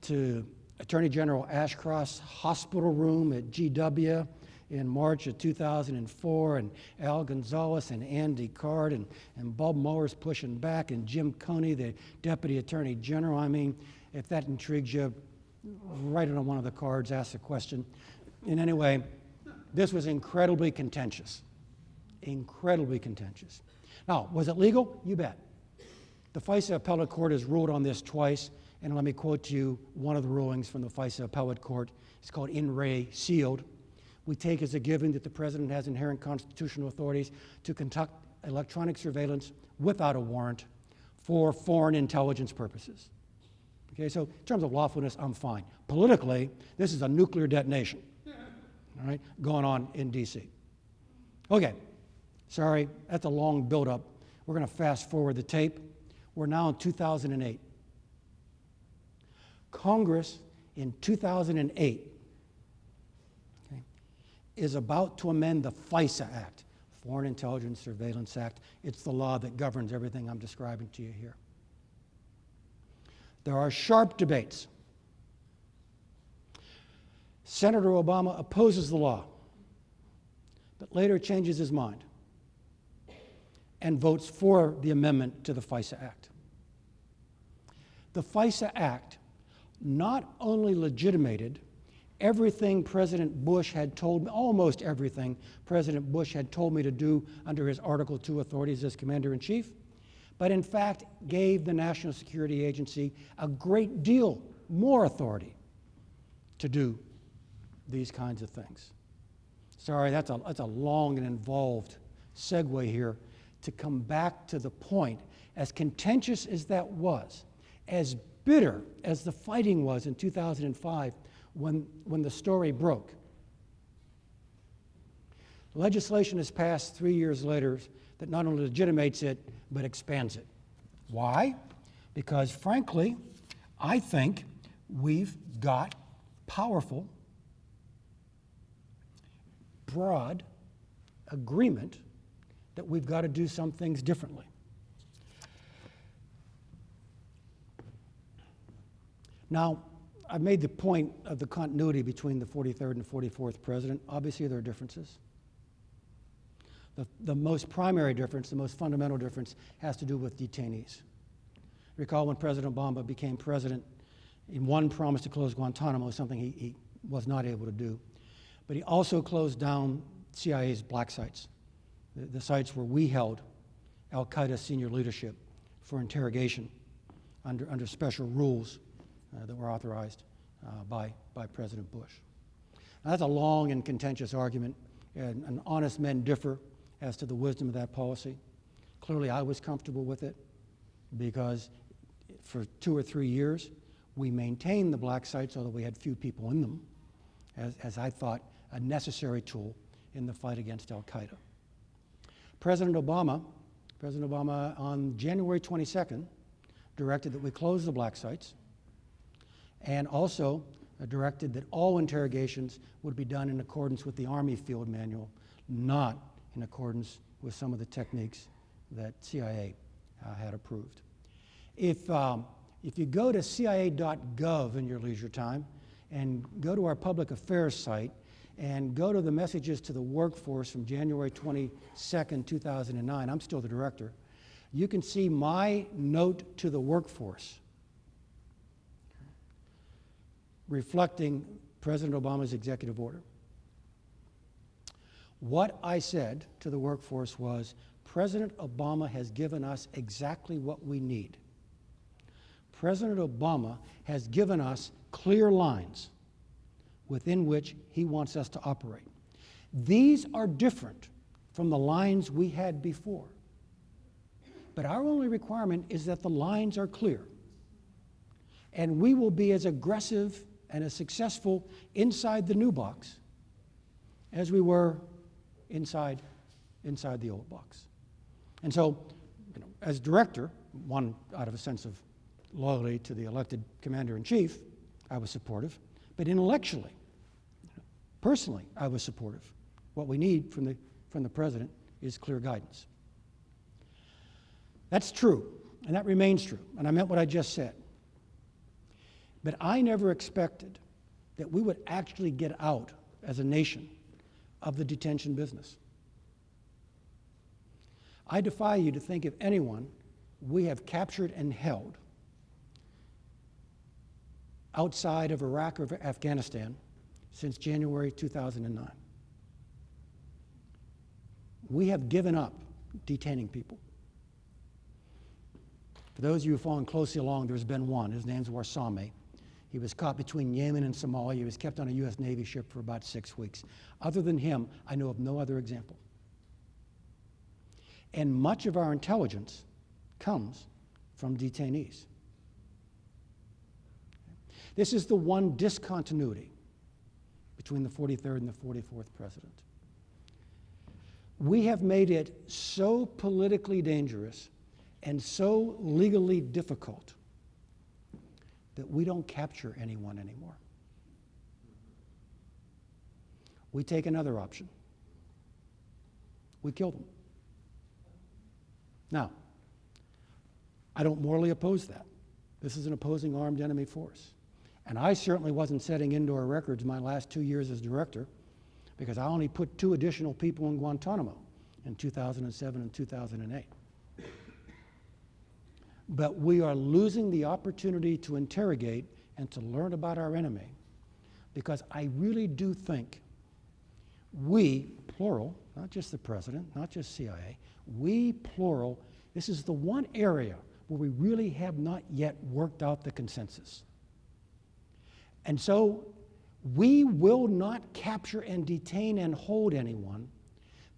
to Attorney General Ashcroft's hospital room at GW in March of 2004, and Al Gonzales and Andy Card and, and Bob Mueller's pushing back, and Jim Comey, the Deputy Attorney General. I mean, if that intrigues you, write it on one of the cards, ask the question. In any way, this was incredibly contentious. Incredibly contentious. Now, was it legal? You bet. The FISA appellate court has ruled on this twice, and let me quote to you one of the rulings from the FISA appellate court. It's called In Re Sealed. We take as a given that the president has inherent constitutional authorities to conduct electronic surveillance without a warrant for foreign intelligence purposes. Okay, so in terms of lawfulness, I'm fine. Politically, this is a nuclear detonation, all right, going on in D.C. Okay, sorry, that's a long buildup. We're going to fast forward the tape. We're now in 2008. Congress in 2008 okay, is about to amend the FISA Act, Foreign Intelligence Surveillance Act. It's the law that governs everything I'm describing to you here. There are sharp debates. Senator Obama opposes the law, but later changes his mind and votes for the amendment to the FISA Act. The FISA Act not only legitimated everything President Bush had told me, almost everything President Bush had told me to do under his Article 2 authorities as Commander in Chief, but in fact gave the National Security Agency a great deal more authority to do these kinds of things. Sorry, that's a, that's a long and involved segue here to come back to the point, as contentious as that was, as bitter as the fighting was in 2005 when, when the story broke. Legislation is passed three years later that not only legitimates it, but expands it. Why? Because, frankly, I think we've got powerful, broad agreement that we've got to do some things differently. Now, I've made the point of the continuity between the 43rd and 44th president. Obviously, there are differences. The, the most primary difference, the most fundamental difference, has to do with detainees. Recall when President Obama became president, in one promise to close Guantanamo, something he, he was not able to do. But he also closed down CIA's black sites, the, the sites where we held Al Qaeda senior leadership for interrogation under, under special rules uh, that were authorized uh, by, by President Bush. Now, that's a long and contentious argument, and, and honest men differ as to the wisdom of that policy. Clearly, I was comfortable with it because for two or three years, we maintained the black sites, although we had few people in them, as, as I thought a necessary tool in the fight against Al Qaeda. President Obama President Obama, on January 22nd, directed that we close the black sites and also directed that all interrogations would be done in accordance with the Army Field Manual, not in accordance with some of the techniques that CIA uh, had approved. If, um, if you go to cia.gov in your leisure time and go to our public affairs site and go to the messages to the workforce from January 22nd, 2009, I'm still the director, you can see my note to the workforce reflecting President Obama's executive order. What I said to the workforce was President Obama has given us exactly what we need. President Obama has given us clear lines within which he wants us to operate. These are different from the lines we had before. But our only requirement is that the lines are clear. And we will be as aggressive and as successful inside the new box as we were inside, inside the old box. And so, you know, as director, one out of a sense of loyalty to the elected commander in chief, I was supportive. But intellectually, personally, I was supportive. What we need from the, from the president is clear guidance. That's true, and that remains true, and I meant what I just said. But I never expected that we would actually get out as a nation of the detention business. I defy you to think of anyone we have captured and held outside of Iraq or Afghanistan since January 2009. We have given up detaining people. For those of you who following closely along, there's been one. His name's Warsame. He was caught between Yemen and Somalia. He was kept on a U.S. Navy ship for about six weeks. Other than him, I know of no other example. And much of our intelligence comes from detainees. This is the one discontinuity between the 43rd and the 44th president. We have made it so politically dangerous and so legally difficult that we don't capture anyone anymore. We take another option. We kill them. Now, I don't morally oppose that. This is an opposing armed enemy force. And I certainly wasn't setting indoor records my last two years as director because I only put two additional people in Guantanamo in 2007 and 2008. But we are losing the opportunity to interrogate and to learn about our enemy because I really do think we, plural, not just the president, not just CIA, we, plural, this is the one area where we really have not yet worked out the consensus. And so we will not capture and detain and hold anyone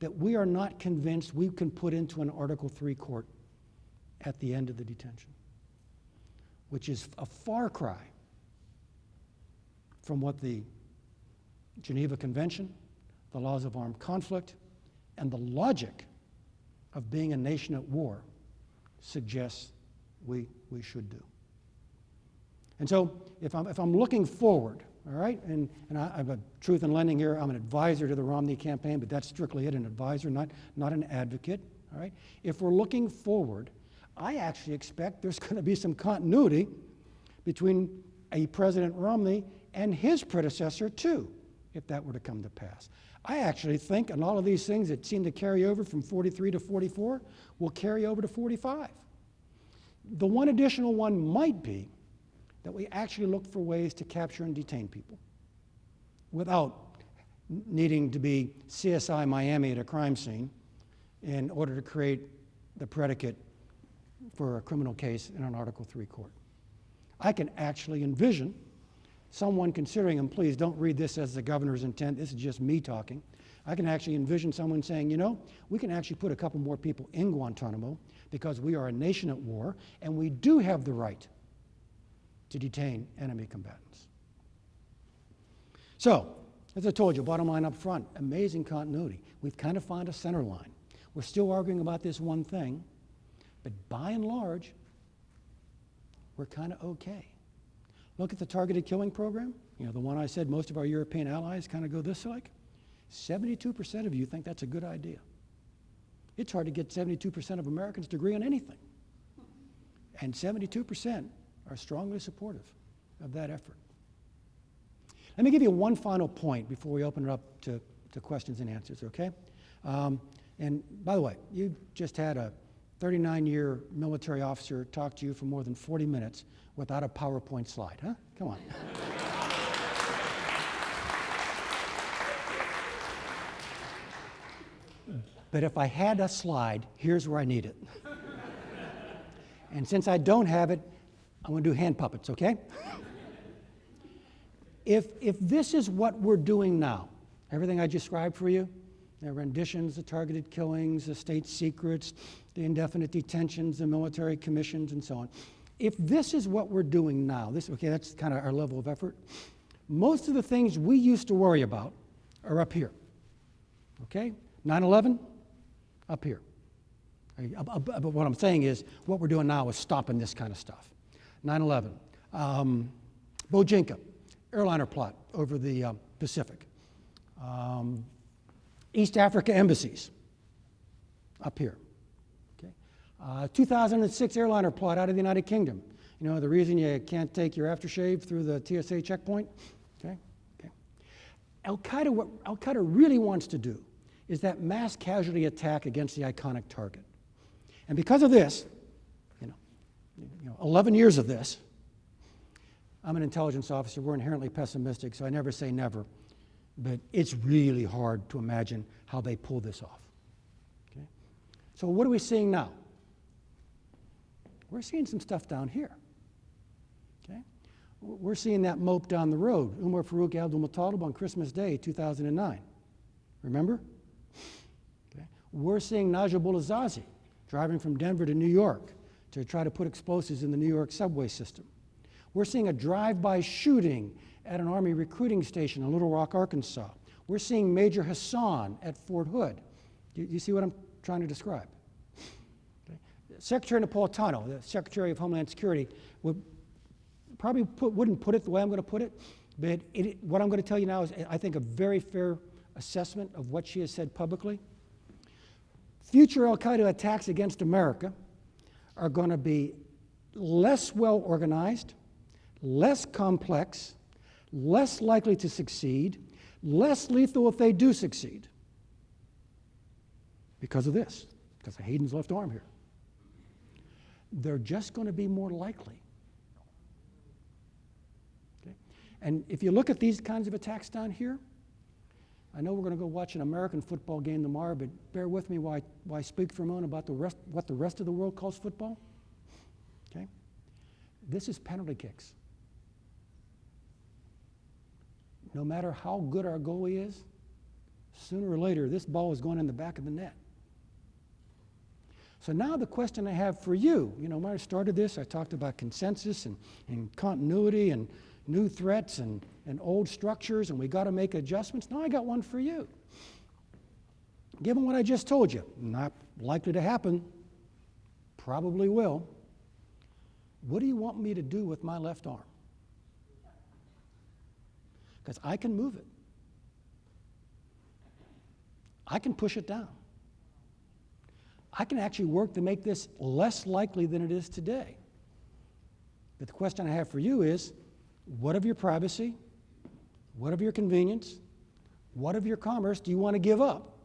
that we are not convinced we can put into an Article 3 court at the end of the detention, which is a far cry from what the Geneva Convention, the laws of armed conflict, and the logic of being a nation at war suggests we, we should do. And so if I'm, if I'm looking forward, all right, and, and I, have a truth in lending here, I'm an advisor to the Romney campaign, but that's strictly it, an advisor, not, not an advocate, all right? If we're looking forward, I actually expect there's going to be some continuity between a President Romney and his predecessor, too, if that were to come to pass. I actually think, and all of these things that seem to carry over from 43 to 44 will carry over to 45. The one additional one might be that we actually look for ways to capture and detain people without needing to be CSI Miami at a crime scene in order to create the predicate for a criminal case in an Article 3 court. I can actually envision someone considering, and please don't read this as the governor's intent, this is just me talking. I can actually envision someone saying, you know, we can actually put a couple more people in Guantanamo because we are a nation at war and we do have the right to detain enemy combatants. So, as I told you, bottom line up front, amazing continuity. We've kind of found a center line. We're still arguing about this one thing, But by and large, we're kind of okay. Look at the targeted killing program, you know, the one I said most of our European allies kind of go this like. 72% of you think that's a good idea. It's hard to get 72% of Americans to agree on anything. And 72% are strongly supportive of that effort. Let me give you one final point before we open it up to, to questions and answers, okay? Um, and by the way, you just had a 39 year military officer talk to you for more than 40 minutes without a PowerPoint slide, huh? Come on. but if I had a slide, here's where I need it. and since I don't have it, I'm going to do hand puppets, okay? if, if this is what we're doing now, everything I described for you, the renditions, the targeted killings, the state secrets, the indefinite detentions, the military commissions, and so on. If this is what we're doing now, this, okay, that's kind of our level of effort. Most of the things we used to worry about are up here. Okay? 9 11, up here. But what I'm saying is, what we're doing now is stopping this kind of stuff. 9 11. Um, Bojinka, airliner plot over the uh, Pacific. Um, East Africa embassies, up here. Uh, 2006 airliner plot out of the United Kingdom. You know, the reason you can't take your aftershave through the TSA checkpoint? Okay? Okay. Al Qaeda, what Al Qaeda really wants to do is that mass casualty attack against the iconic target. And because of this, you know, you know 11 years of this, I'm an intelligence officer. We're inherently pessimistic, so I never say never but it's really hard to imagine how they pull this off. Okay? So, what are we seeing now? We're seeing some stuff down here. Okay? We're seeing that mope down the road, Umar Farouk Abdul Muttalib on Christmas Day, 2009. Remember? Okay? We're seeing Najibullah Zazi driving from Denver to New York to try to put explosives in the New York subway system. We're seeing a drive by shooting at an Army recruiting station in Little Rock, Arkansas. We're seeing Major Hassan at Fort Hood. Do you see what I'm trying to describe? Secretary Napolitano, the Secretary of Homeland Security, would probably put, wouldn't put it the way I'm going to put it, but it, what I'm going to tell you now is, I think, a very fair assessment of what she has said publicly. Future Al Qaeda attacks against America are going to be less well organized, less complex, less likely to succeed, less lethal if they do succeed. Because of this, because of Hayden's left arm here. They're just going to be more likely. Okay? And if you look at these kinds of attacks down here, I know we're going to go watch an American football game tomorrow, but bear with me while I, while I speak for a moment about the rest, what the rest of the world calls football. Okay? This is penalty kicks no matter how good our goalie is, sooner or later this ball is going in the back of the net. So now the question I have for you, you know, when I started this, I talked about consensus and, and continuity and new threats and, and old structures, and we got to make adjustments. Now I got one for you. Given what I just told you, not likely to happen, probably will, what do you want me to do with my left arm? because I can move it. I can push it down. I can actually work to make this less likely than it is today. But the question I have for you is what of your privacy? What of your convenience? What of your commerce do you want to give up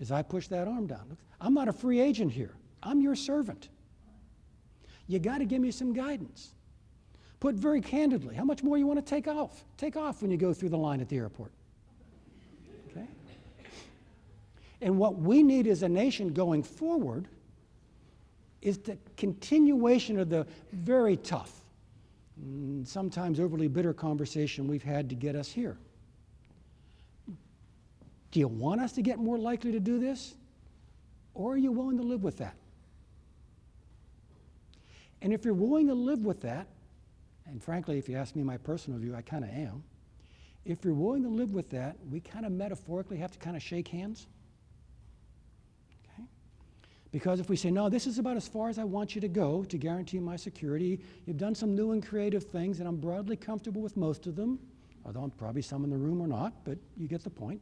as I push that arm down? I'm not a free agent here, I'm your servant. You got to give me some guidance. Put very candidly, how much more you want to take off? Take off when you go through the line at the airport. Okay? And what we need as a nation going forward is the continuation of the very tough, mm, sometimes overly bitter conversation we've had to get us here. Do you want us to get more likely to do this? Or are you willing to live with that? And if you're willing to live with that, and frankly, if you ask me my personal view, I kind of am. If you're willing to live with that, we kind of metaphorically have to kind of shake hands. Because if we say, no, this is about as far as I want you to go to guarantee my security, you've done some new and creative things, and I'm broadly comfortable with most of them, although I'm probably some in the room are not, but you get the point.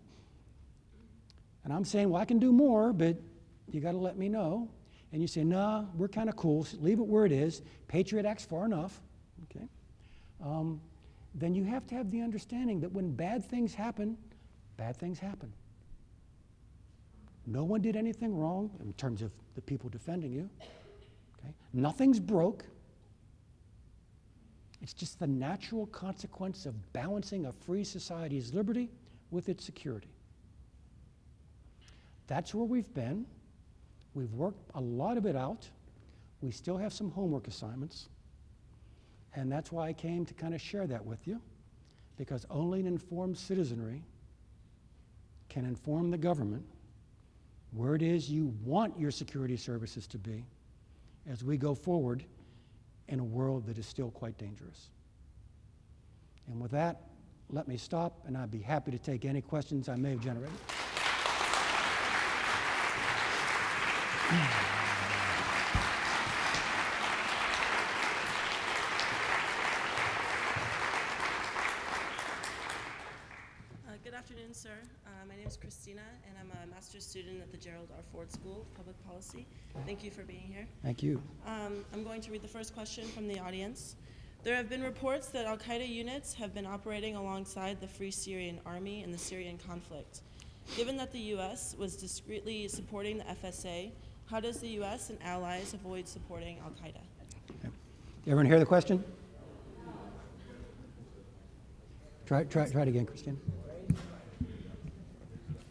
And I'm saying, well, I can do more, but you got to let me know. And you say, nah, we're kind of cool, so leave it where it is. Patriot Act's far enough, okay? Um, then you have to have the understanding that when bad things happen, bad things happen. No one did anything wrong in terms of the people defending you. Okay? Nothing's broke. It's just the natural consequence of balancing a free society's liberty with its security. That's where we've been. We've worked a lot of it out. We still have some homework assignments. And that's why I came to kind of share that with you, because only an informed citizenry can inform the government where it is you want your security services to be as we go forward in a world that is still quite dangerous. And with that, let me stop, and I'd be happy to take any questions I may have generated. Uh, Good afternoon, sir. Uh, My name is Christina, and I'm a master's student at the Gerald R. Ford School of Public Policy. Thank you for being here. Thank you. Um, I'm going to read the first question from the audience. There have been reports that Al Qaeda units have been operating alongside the Free Syrian Army in the Syrian conflict. Given that the U.S. was discreetly supporting the FSA, how does the U.S. and allies avoid supporting Al Qaeda? Everyone hear the question? Try, try, try it again, Christine.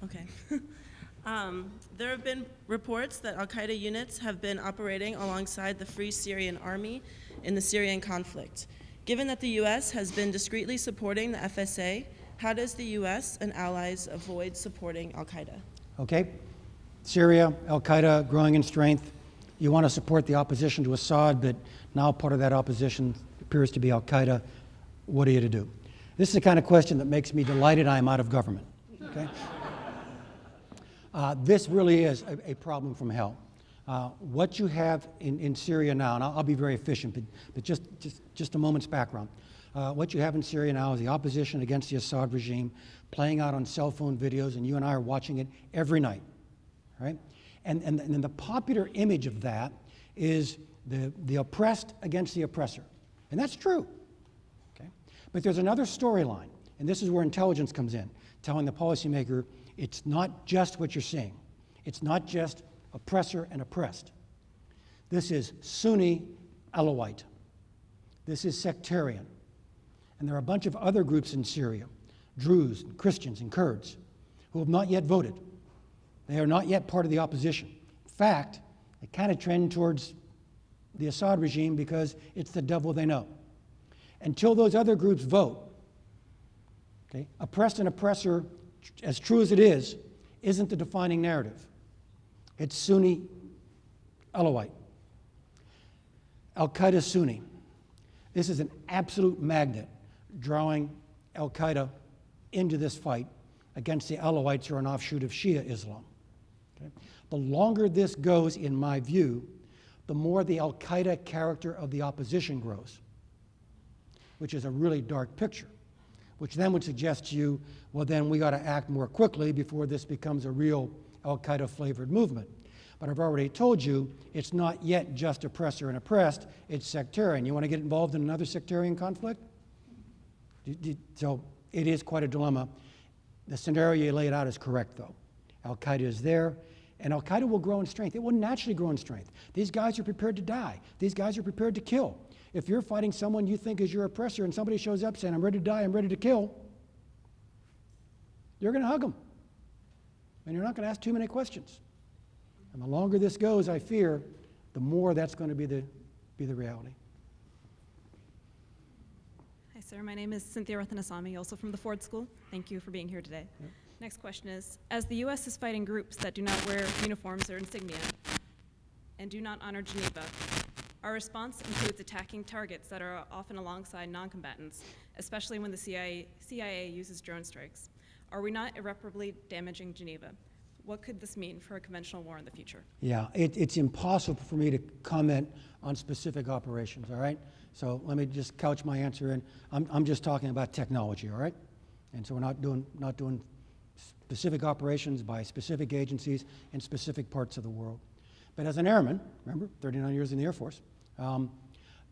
Okay. Um, there have been reports that Al Qaeda units have been operating alongside the Free Syrian Army in the Syrian conflict. Given that the U.S. has been discreetly supporting the FSA, how does the U.S. and allies avoid supporting Al Qaeda? Okay? Syria, Al Qaeda growing in strength. You want to support the opposition to Assad, but now part of that opposition appears to be Al Qaeda. What are you to do? This is the kind of question that makes me delighted I am out of government. Okay? Uh, this really is a, a problem from hell. Uh, what you have in, in Syria now, and I'll, I'll be very efficient, but, but just, just, just a moment's background. Uh, what you have in Syria now is the opposition against the Assad regime playing out on cell phone videos, and you and I are watching it every night right? And, and, and the popular image of that is the, the oppressed against the oppressor. And that's true. Okay? But there's another storyline, and this is where intelligence comes in, telling the policymaker it's not just what you're seeing. It's not just oppressor and oppressed. This is Sunni Alawite. This is sectarian. And there are a bunch of other groups in Syria, Druze, and Christians, and Kurds, who have not yet voted. They are not yet part of the opposition. In fact, they kind of trend towards the Assad regime because it's the devil they know. Until those other groups vote, okay, oppressed and oppressor, as true as it is, isn't the defining narrative. It's Sunni Alawite. Al Qaeda Sunni. This is an absolute magnet drawing Al Qaeda into this fight against the Alawites, who are an offshoot of Shia Islam. Okay? The longer this goes, in my view, the more the Al Qaeda character of the opposition grows, which is a really dark picture, which then would suggest to you, well, then we got to act more quickly before this becomes a real Al Qaeda flavored movement. But I've already told you it's not yet just oppressor and oppressed, it's sectarian. You want to get involved in another sectarian conflict? So it is quite a dilemma. The scenario you laid out is correct, though. Al Qaeda is there, and Al Qaeda will grow in strength. It will naturally grow in strength. These guys are prepared to die, these guys are prepared to kill. If you're fighting someone you think is your oppressor and somebody shows up saying, I'm ready to die, I'm ready to kill, you're going to hug them. And you're not going to ask too many questions. And the longer this goes, I fear, the more that's going to be the, be the reality. Hi, sir. My name is Cynthia Rathanasamy, also from the Ford School. Thank you for being here today. Next question is, as the U.S. is fighting groups that do not wear uniforms or insignia and do not honor Geneva, our response includes attacking targets that are often alongside non-combatants, especially when the CIA, CIA uses drone strikes. Are we not irreparably damaging Geneva? What could this mean for a conventional war in the future? Yeah, it, it's impossible for me to comment on specific operations, all right? So let me just couch my answer in, I'm, I'm just talking about technology, all right? And so we're not doing, not doing specific operations by specific agencies in specific parts of the world. But as an airman, remember, 39 years in the Air Force, um,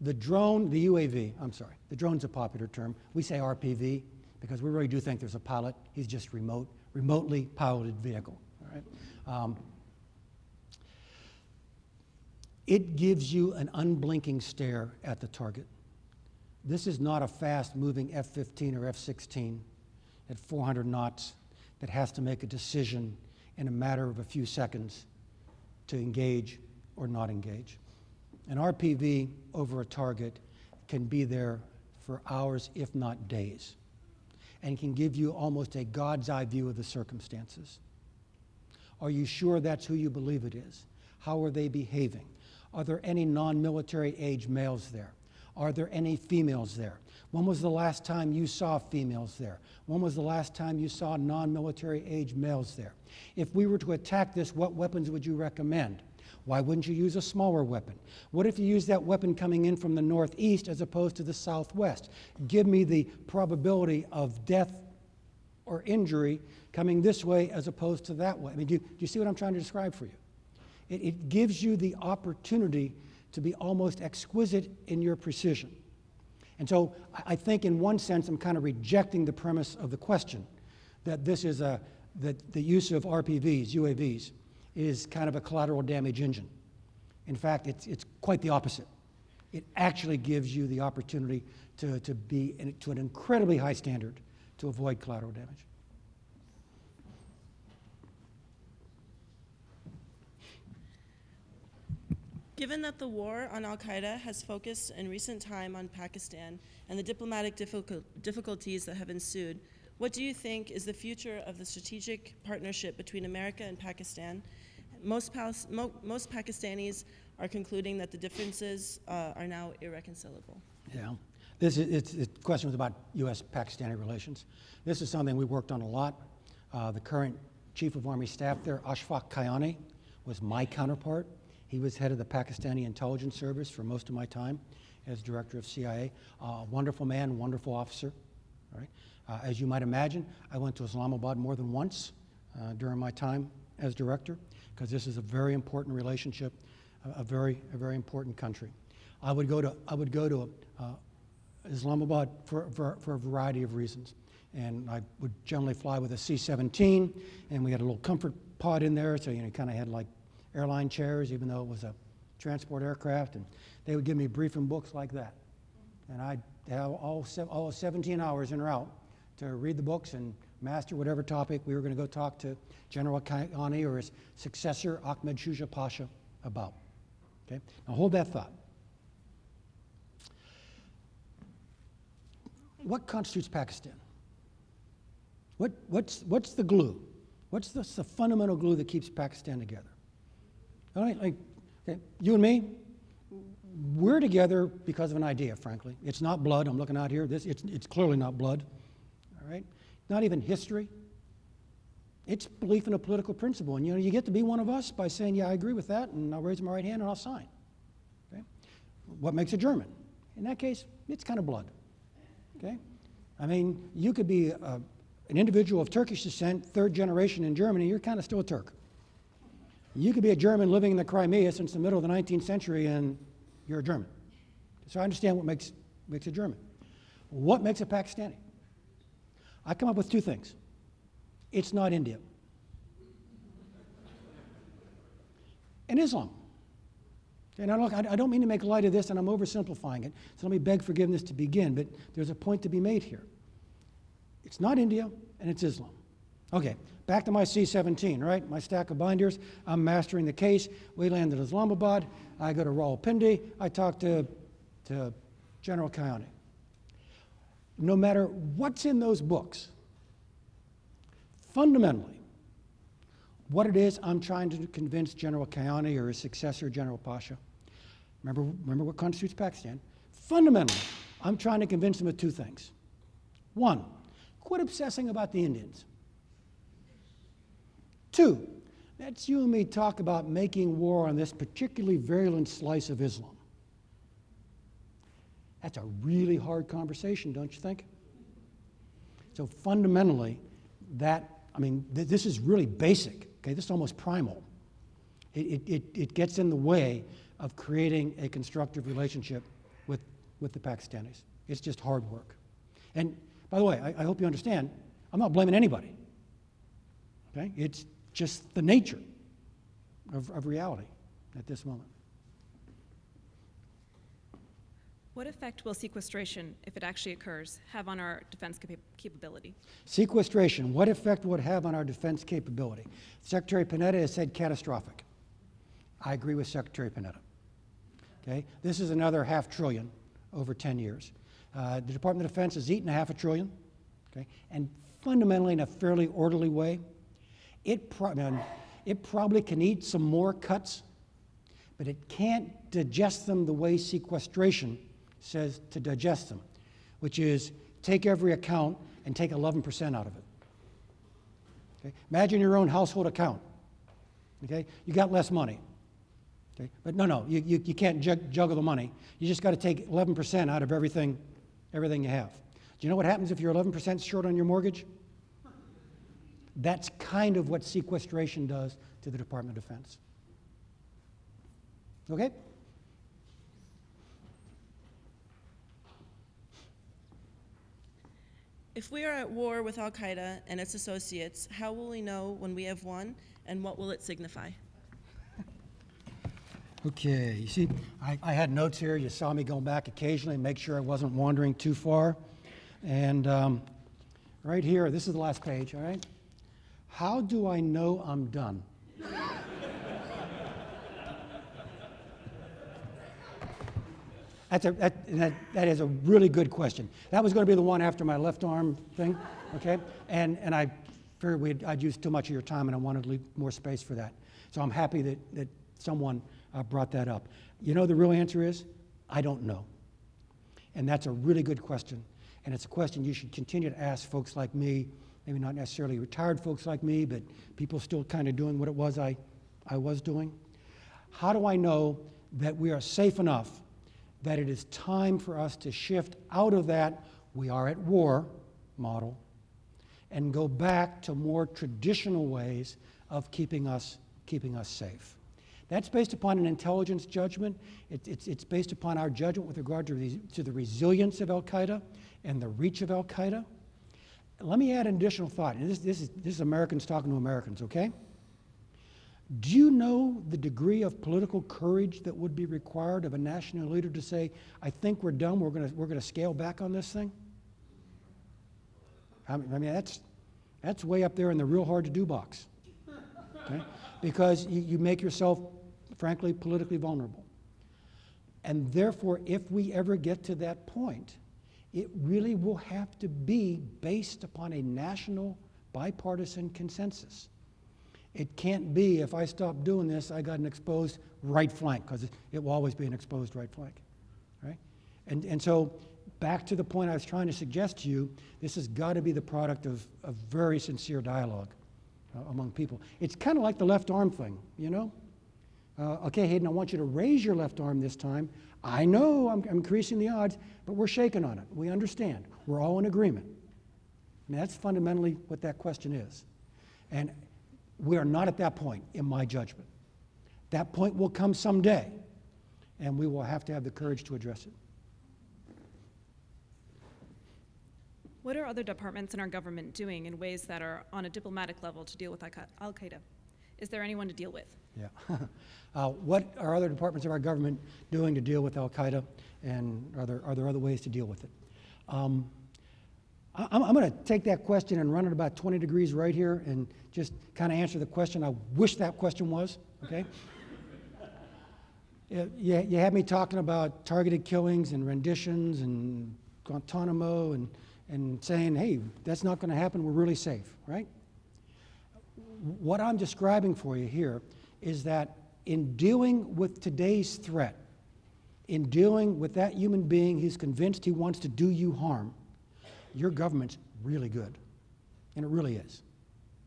the drone, the UAV, I'm sorry, the drone's a popular term. We say RPV because we really do think there's a pilot. He's just remote, remotely piloted vehicle, all right? Um, it gives you an unblinking stare at the target. This is not a fast moving F 15 or F 16 at 400 knots that has to make a decision in a matter of a few seconds to engage or not engage. An RPV over a target can be there for hours, if not days, and can give you almost a God's eye view of the circumstances. Are you sure that's who you believe it is? How are they behaving? Are there any non military age males there? Are there any females there? When was the last time you saw females there? When was the last time you saw non military age males there? If we were to attack this, what weapons would you recommend? Why wouldn't you use a smaller weapon? What if you use that weapon coming in from the northeast as opposed to the southwest? Give me the probability of death or injury coming this way as opposed to that way. I mean, do you, do you see what I'm trying to describe for you? It, it gives you the opportunity to be almost exquisite in your precision. And so I, I think, in one sense, I'm kind of rejecting the premise of the question that this is a that the use of RPVs, UAVs, is kind of a collateral damage engine. In fact, it's, it's quite the opposite. It actually gives you the opportunity to, to be in, to an incredibly high standard to avoid collateral damage. Given that the war on Al Qaeda has focused in recent time on Pakistan and the diplomatic difficulties that have ensued, what do you think is the future of the strategic partnership between America and Pakistan? Most, Pal- mo- most Pakistanis are concluding that the differences uh, are now irreconcilable. Yeah. This is, it's, the question was about U.S.-Pakistani relations. This is something we worked on a lot. Uh, the current Chief of Army Staff there, Ashfaq Kayani, was my counterpart. He was head of the Pakistani intelligence service for most of my time as director of CIA. Uh, wonderful man, wonderful officer. All right. Uh, as you might imagine, I went to Islamabad more than once uh, during my time as director because this is a very important relationship, a, a, very, a very important country. I would go to, I would go to uh, Islamabad for, for, for a variety of reasons. And I would generally fly with a C-17, and we had a little comfort pod in there, so you know, kind of had like airline chairs, even though it was a transport aircraft. And they would give me briefing books like that. And I'd have all, all 17 hours en route to read the books and master whatever topic we were going to go talk to General Kayani or his successor, Ahmed Shuja Pasha, about. Okay? Now hold that thought. What constitutes Pakistan? What, what's, what's the glue? What's the, the fundamental glue that keeps Pakistan together? All right, like, okay, you and me, we're together because of an idea, frankly. It's not blood. I'm looking out here. This, it's, it's clearly not blood. All right? Not even history. It's belief in a political principle. And you know, you get to be one of us by saying, yeah, I agree with that, and I'll raise my right hand and I'll sign. Okay? What makes a German? In that case, it's kind of blood. Okay? I mean, you could be a, an individual of Turkish descent, third generation in Germany, you're kind of still a Turk. You could be a German living in the Crimea since the middle of the 19th century and you're a German. So I understand what makes, makes a German. What makes a Pakistani? I come up with two things. It's not India. And Islam. And I don't, I don't mean to make light of this, and I'm oversimplifying it, so let me beg forgiveness to begin, but there's a point to be made here. It's not India, and it's Islam. Okay, back to my C-17, right? My stack of binders. I'm mastering the case. We land in Islamabad. I go to Rawalpindi. I talk to, to General Kayani. No matter what's in those books, fundamentally, what it is I'm trying to convince General Kayani or his successor, General Pasha, remember, remember what constitutes Pakistan? Fundamentally, I'm trying to convince them of two things. One, quit obsessing about the Indians. Two, That's you and me talk about making war on this particularly virulent slice of Islam. That's a really hard conversation, don't you think? So fundamentally, that, I mean, th- this is really basic, okay? This is almost primal. It, it, it, it gets in the way of creating a constructive relationship with, with the Pakistanis. It's just hard work. And by the way, I, I hope you understand, I'm not blaming anybody. Okay? It's just the nature of, of reality at this moment. What effect will sequestration, if it actually occurs, have on our defense capa- capability? Sequestration, what effect would it have on our defense capability? Secretary Panetta has said catastrophic. I agree with Secretary Panetta. Okay, this is another half trillion over 10 years. Uh, the Department of Defense has eaten a half a trillion, okay, and fundamentally in a fairly orderly way. It, pro- it probably can eat some more cuts, but it can't digest them the way sequestration says to digest them, which is take every account and take 11% out of it. Okay? Imagine your own household account. Okay? You got less money. Okay? But no, no, you, you, you can't jug, juggle the money. You just got to take 11% out of everything, everything you have. Do you know what happens if you're 11% short on your mortgage? That's kind of what sequestration does to the Department of Defense. Okay? If we are at war with Al Qaeda and its associates, how will we know when we have won and what will it signify? Okay, you see, I, I had notes here. You saw me going back occasionally, make sure I wasn't wandering too far. And um, right here, this is the last page, all right? How do I know I'm done? That's a, that, that, that is a really good question. That was going to be the one after my left arm thing, okay? And, and I feared we'd, I'd used too much of your time and I wanted to leave more space for that. So I'm happy that, that someone uh, brought that up. You know, the real answer is I don't know. And that's a really good question. And it's a question you should continue to ask folks like me, maybe not necessarily retired folks like me, but people still kind of doing what it was I, I was doing. How do I know that we are safe enough that it is time for us to shift out of that we are at war model and go back to more traditional ways of keeping us, keeping us safe? That's based upon an intelligence judgment. It, it's, it's based upon our judgment with regard to, the- to the resilience of Al Qaeda and the reach of Al Qaeda. Let me add an additional thought. And this, this, is, this is Americans talking to Americans, okay? Do you know the degree of political courage that would be required of a national leader to say, I think we're done, we're going we're to scale back on this thing? I mean, I mean, that's, that's way up there in the real hard to do box. Okay? Because you, you make yourself, frankly, politically vulnerable. And therefore, if we ever get to that point, it really will have to be based upon a national bipartisan consensus. It can't be if I stop doing this, I got an exposed right flank, because it, will always be an exposed right flank. Right? And, and so, back to the point I was trying to suggest to you, this has got to be the product of, of very sincere dialogue uh, among people. It's kind of like the left arm thing, you know? Uh, okay, Hayden, I want you to raise your left arm this time. I know I'm, I'm increasing the odds, but we're shaking on it. We understand. We're all in agreement. I mean, that's fundamentally what that question is. And we are not at that point, in my judgment. That point will come someday, and we will have to have the courage to address it. What are other departments in our government doing in ways that are on a diplomatic level to deal with Al Qaeda? Is there anyone to deal with? Yeah. uh, what are other departments of our government doing to deal with Al Qaeda, and are there, are there other ways to deal with it? Um, I, I'm, going to take that question and run it about 20 degrees right here and just kind of answer the question I wish that question was, okay? You, you had me talking about targeted killings and renditions and Guantanamo and, and saying, hey, that's not going to happen, we're really safe, right? What I'm describing for you here is that in dealing with today's threat, in dealing with that human being who's convinced he wants to do you harm, your government's really good. And it really is.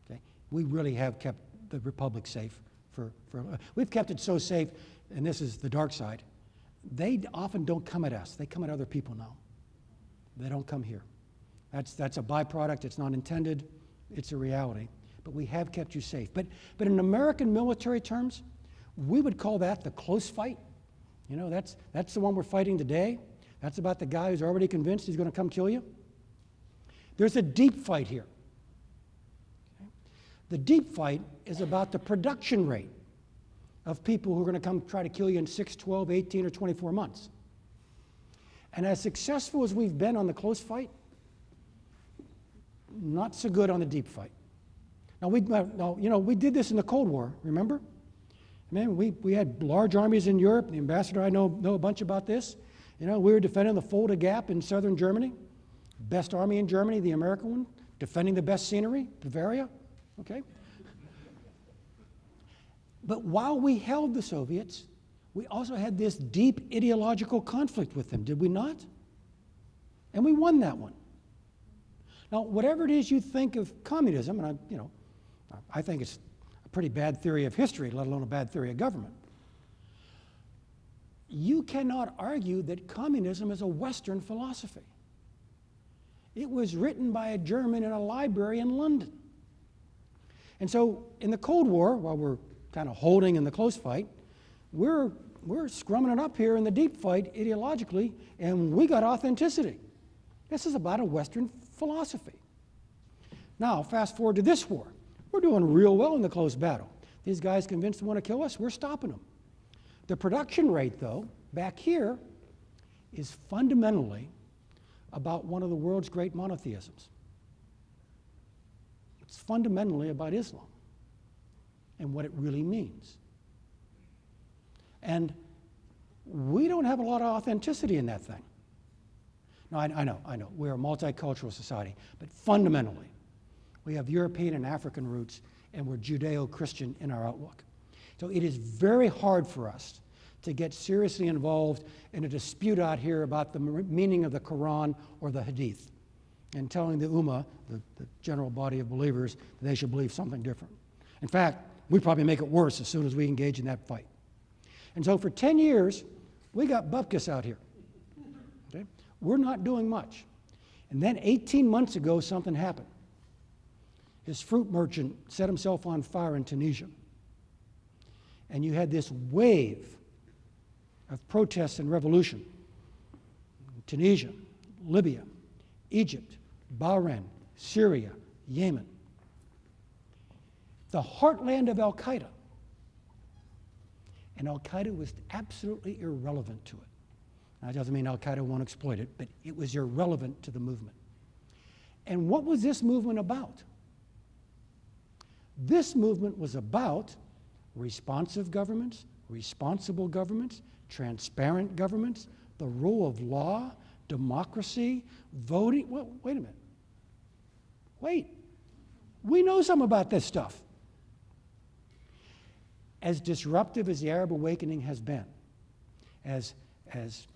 Okay? We really have kept the republic safe for, for we've kept it so safe, and this is the dark side. They often don't come at us. They come at other people now. They don't come here. That's, that's a byproduct. It's not intended. It's a reality. But we have kept you safe. But, but in American military terms, we would call that the close fight. You know, that's, that's the one we're fighting today. That's about the guy who's already convinced he's going to come kill you. There's a deep fight here. The deep fight is about the production rate of people who are going to come try to kill you in 6, 12, 18, or 24 months. And as successful as we've been on the close fight, not so good on the deep fight. Now, we, uh, now, you know, we did this in the Cold War, remember? Man, we, we had large armies in Europe. The ambassador I know know a bunch about this. You know, we were defending the Fulda Gap in southern Germany, best army in Germany, the American one, defending the best scenery, Bavaria. Okay. But while we held the Soviets, we also had this deep ideological conflict with them, did we not? And we won that one. Now, whatever it is you think of communism, and I, you know, I think it's a pretty bad theory of history, let alone a bad theory of government. You cannot argue that communism is a Western philosophy. It was written by a German in a library in London. And so, in the Cold War, while we're kind of holding in the close fight, we're, we're scrumming it up here in the deep fight ideologically, and we got authenticity. This is about a Western philosophy. Now, fast forward to this war. We're doing real well in the close battle. These guys convinced want to kill us, we're stopping them. The production rate, though, back here, is fundamentally about one of the world's great monotheisms. It's fundamentally about Islam and what it really means. And we don't have a lot of authenticity in that thing. No, I, I know, I know. We're a multicultural society, but fundamentally, we have European and African roots, and we're Judeo Christian in our outlook. So it is very hard for us to get seriously involved in a dispute out here about the meaning of the Quran or the Hadith and telling the Ummah, the, the general body of believers, that they should believe something different. In fact, we probably make it worse as soon as we engage in that fight. And so for 10 years, we got bupkis out here. Okay? We're not doing much. And then 18 months ago, something happened. His fruit merchant set himself on fire in Tunisia. And you had this wave of protests and revolution. Tunisia, Libya, Egypt, Bahrain, Syria, Yemen. The heartland of Al Qaeda. And Al Qaeda was absolutely irrelevant to it. Now, that doesn't mean Al Qaeda won't exploit it, but it was irrelevant to the movement. And what was this movement about? This movement was about responsive governments, responsible governments, transparent governments, the rule of law, democracy, voting. Well, wait a minute. Wait. We know some about this stuff. As disruptive as the Arab awakening has been, as, as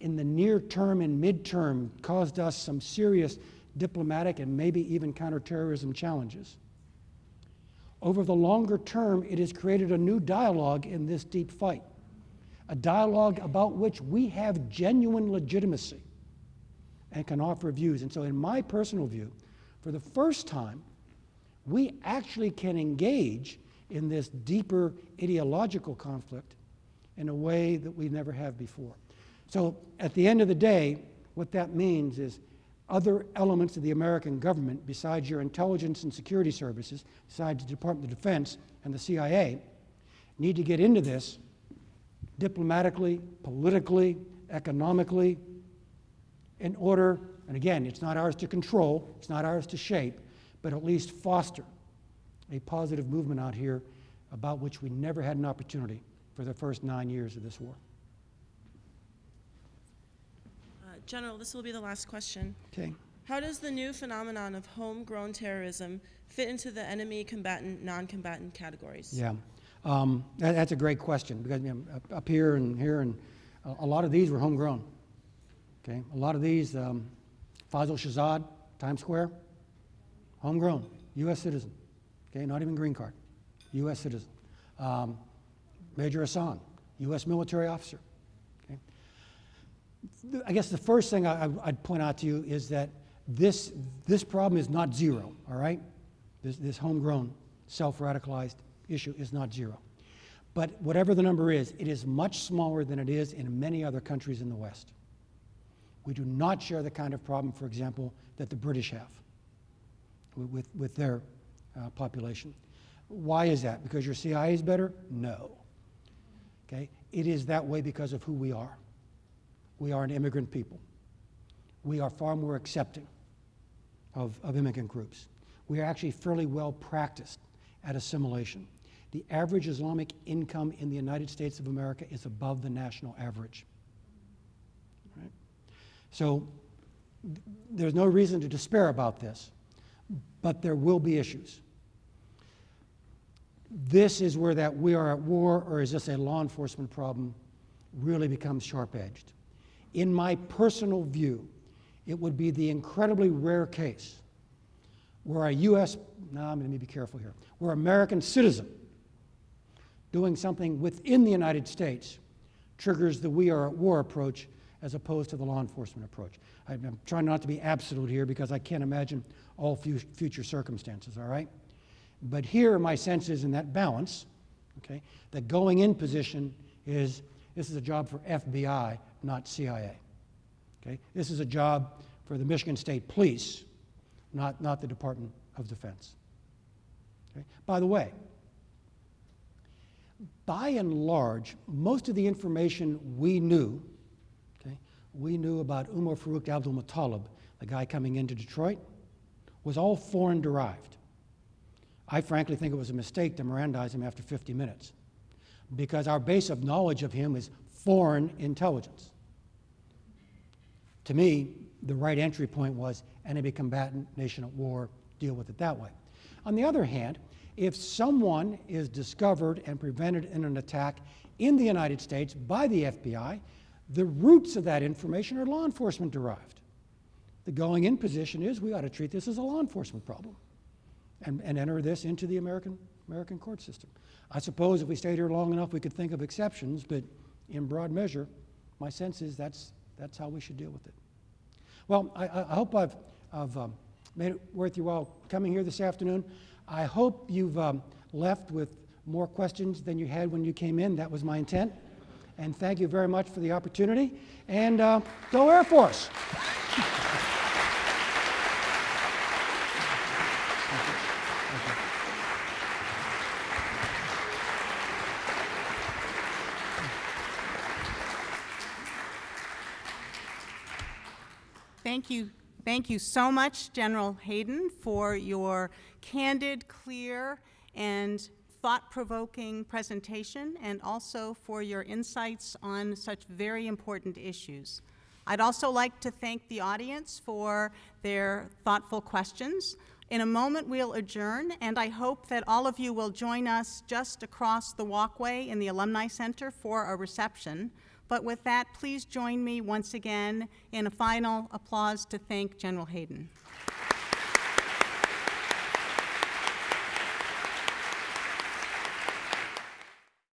in the near term and midterm caused us some serious diplomatic and maybe even counterterrorism challenges. Over the longer term, it has created a new dialogue in this deep fight a dialogue about which we have genuine legitimacy and can offer views. And so, in my personal view, for the first time, we actually can engage in this deeper ideological conflict in a way that we never have before. So, at the end of the day, what that means is other elements of the American government, besides your intelligence and security services, besides the Department of Defense and the CIA, need to get into this diplomatically, politically, economically, in order, and again, it's not ours to control, it's not ours to shape, but at least foster a positive movement out here about which we never had an opportunity for the first nine years of this war. Uh, General, this will be the last question. Okay. How does the new phenomenon of homegrown terrorism fit into the enemy combatant, non combatant categories? Yeah. Um, that, that's a great question because you know, up, here and here, and a, a, lot of these were homegrown. Okay, a lot of these, um, Faisal Shahzad, Times Square, homegrown, U.S. citizen. okay, not even green card, U.S. citizen. Um, Major Hassan, U.S. military officer. I guess the first thing I, I'd point out to you is that this, this problem is not zero, all right? This, this homegrown, self-radicalized issue is not zero. But whatever the number is, it is much smaller than it is in many other countries in the West. We do not share the kind of problem, for example, that the British have with, with their uh, population. Why is that? Because your CIA is better? No. Okay? It is that way because of who we are. We are an immigrant people. We are far more accepting of, of immigrant groups. We are actually fairly well practiced at assimilation. The average Islamic income in the United States of America is above the national average. Right? So th- there's no reason to despair about this, but there will be issues. This is where that we are at war or is this a law enforcement problem really becomes sharp edged. In my personal view, it would be the incredibly rare case where a U.S., now I'm going to be careful here, where American citizen doing something within the United States triggers the we are at war approach as opposed to the law enforcement approach. I'm trying not to be absolute here because I can't imagine all future circumstances, all right? But here, my sense is in that balance, okay, that going in position is this is a job for FBI, not CIA. Okay? This is a job for the Michigan State Police, not, not the Department of Defense. Okay? By the way, by and large, most of the information we knew, okay, we knew about Umar Farouk Abdulmutallab, the guy coming into Detroit, was all foreign derived. I frankly think it was a mistake to Mirandize him after 50 minutes because our base of knowledge of him is foreign intelligence. To me, the right entry point was enemy combatant, nation at war, deal with it that way. On the other hand, if someone is discovered and prevented in an attack in the United States by the FBI, the roots of that information are law enforcement derived. The going in position is we ought to treat this as a law enforcement problem and, and enter this into the American, American court system. I suppose if we stayed here long enough, we could think of exceptions, but in broad measure, my sense is that's, that's how we should deal with it. Well, I, I hope I've, I've um, made it worth your while coming here this afternoon. I hope you've um, left with more questions than you had when you came in. That was my intent. And thank you very much for the opportunity. And uh, go Air Force! Thank you, thank you so much, General Hayden, for your candid, clear, and thought-provoking presentation, and also for your insights on such very important issues. I'd also like to thank the audience for their thoughtful questions. In a moment, we'll adjourn, and I hope that all of you will join us just across the walkway in the Alumni Center for a reception. But with that, please join me once again in a final applause to thank General Hayden.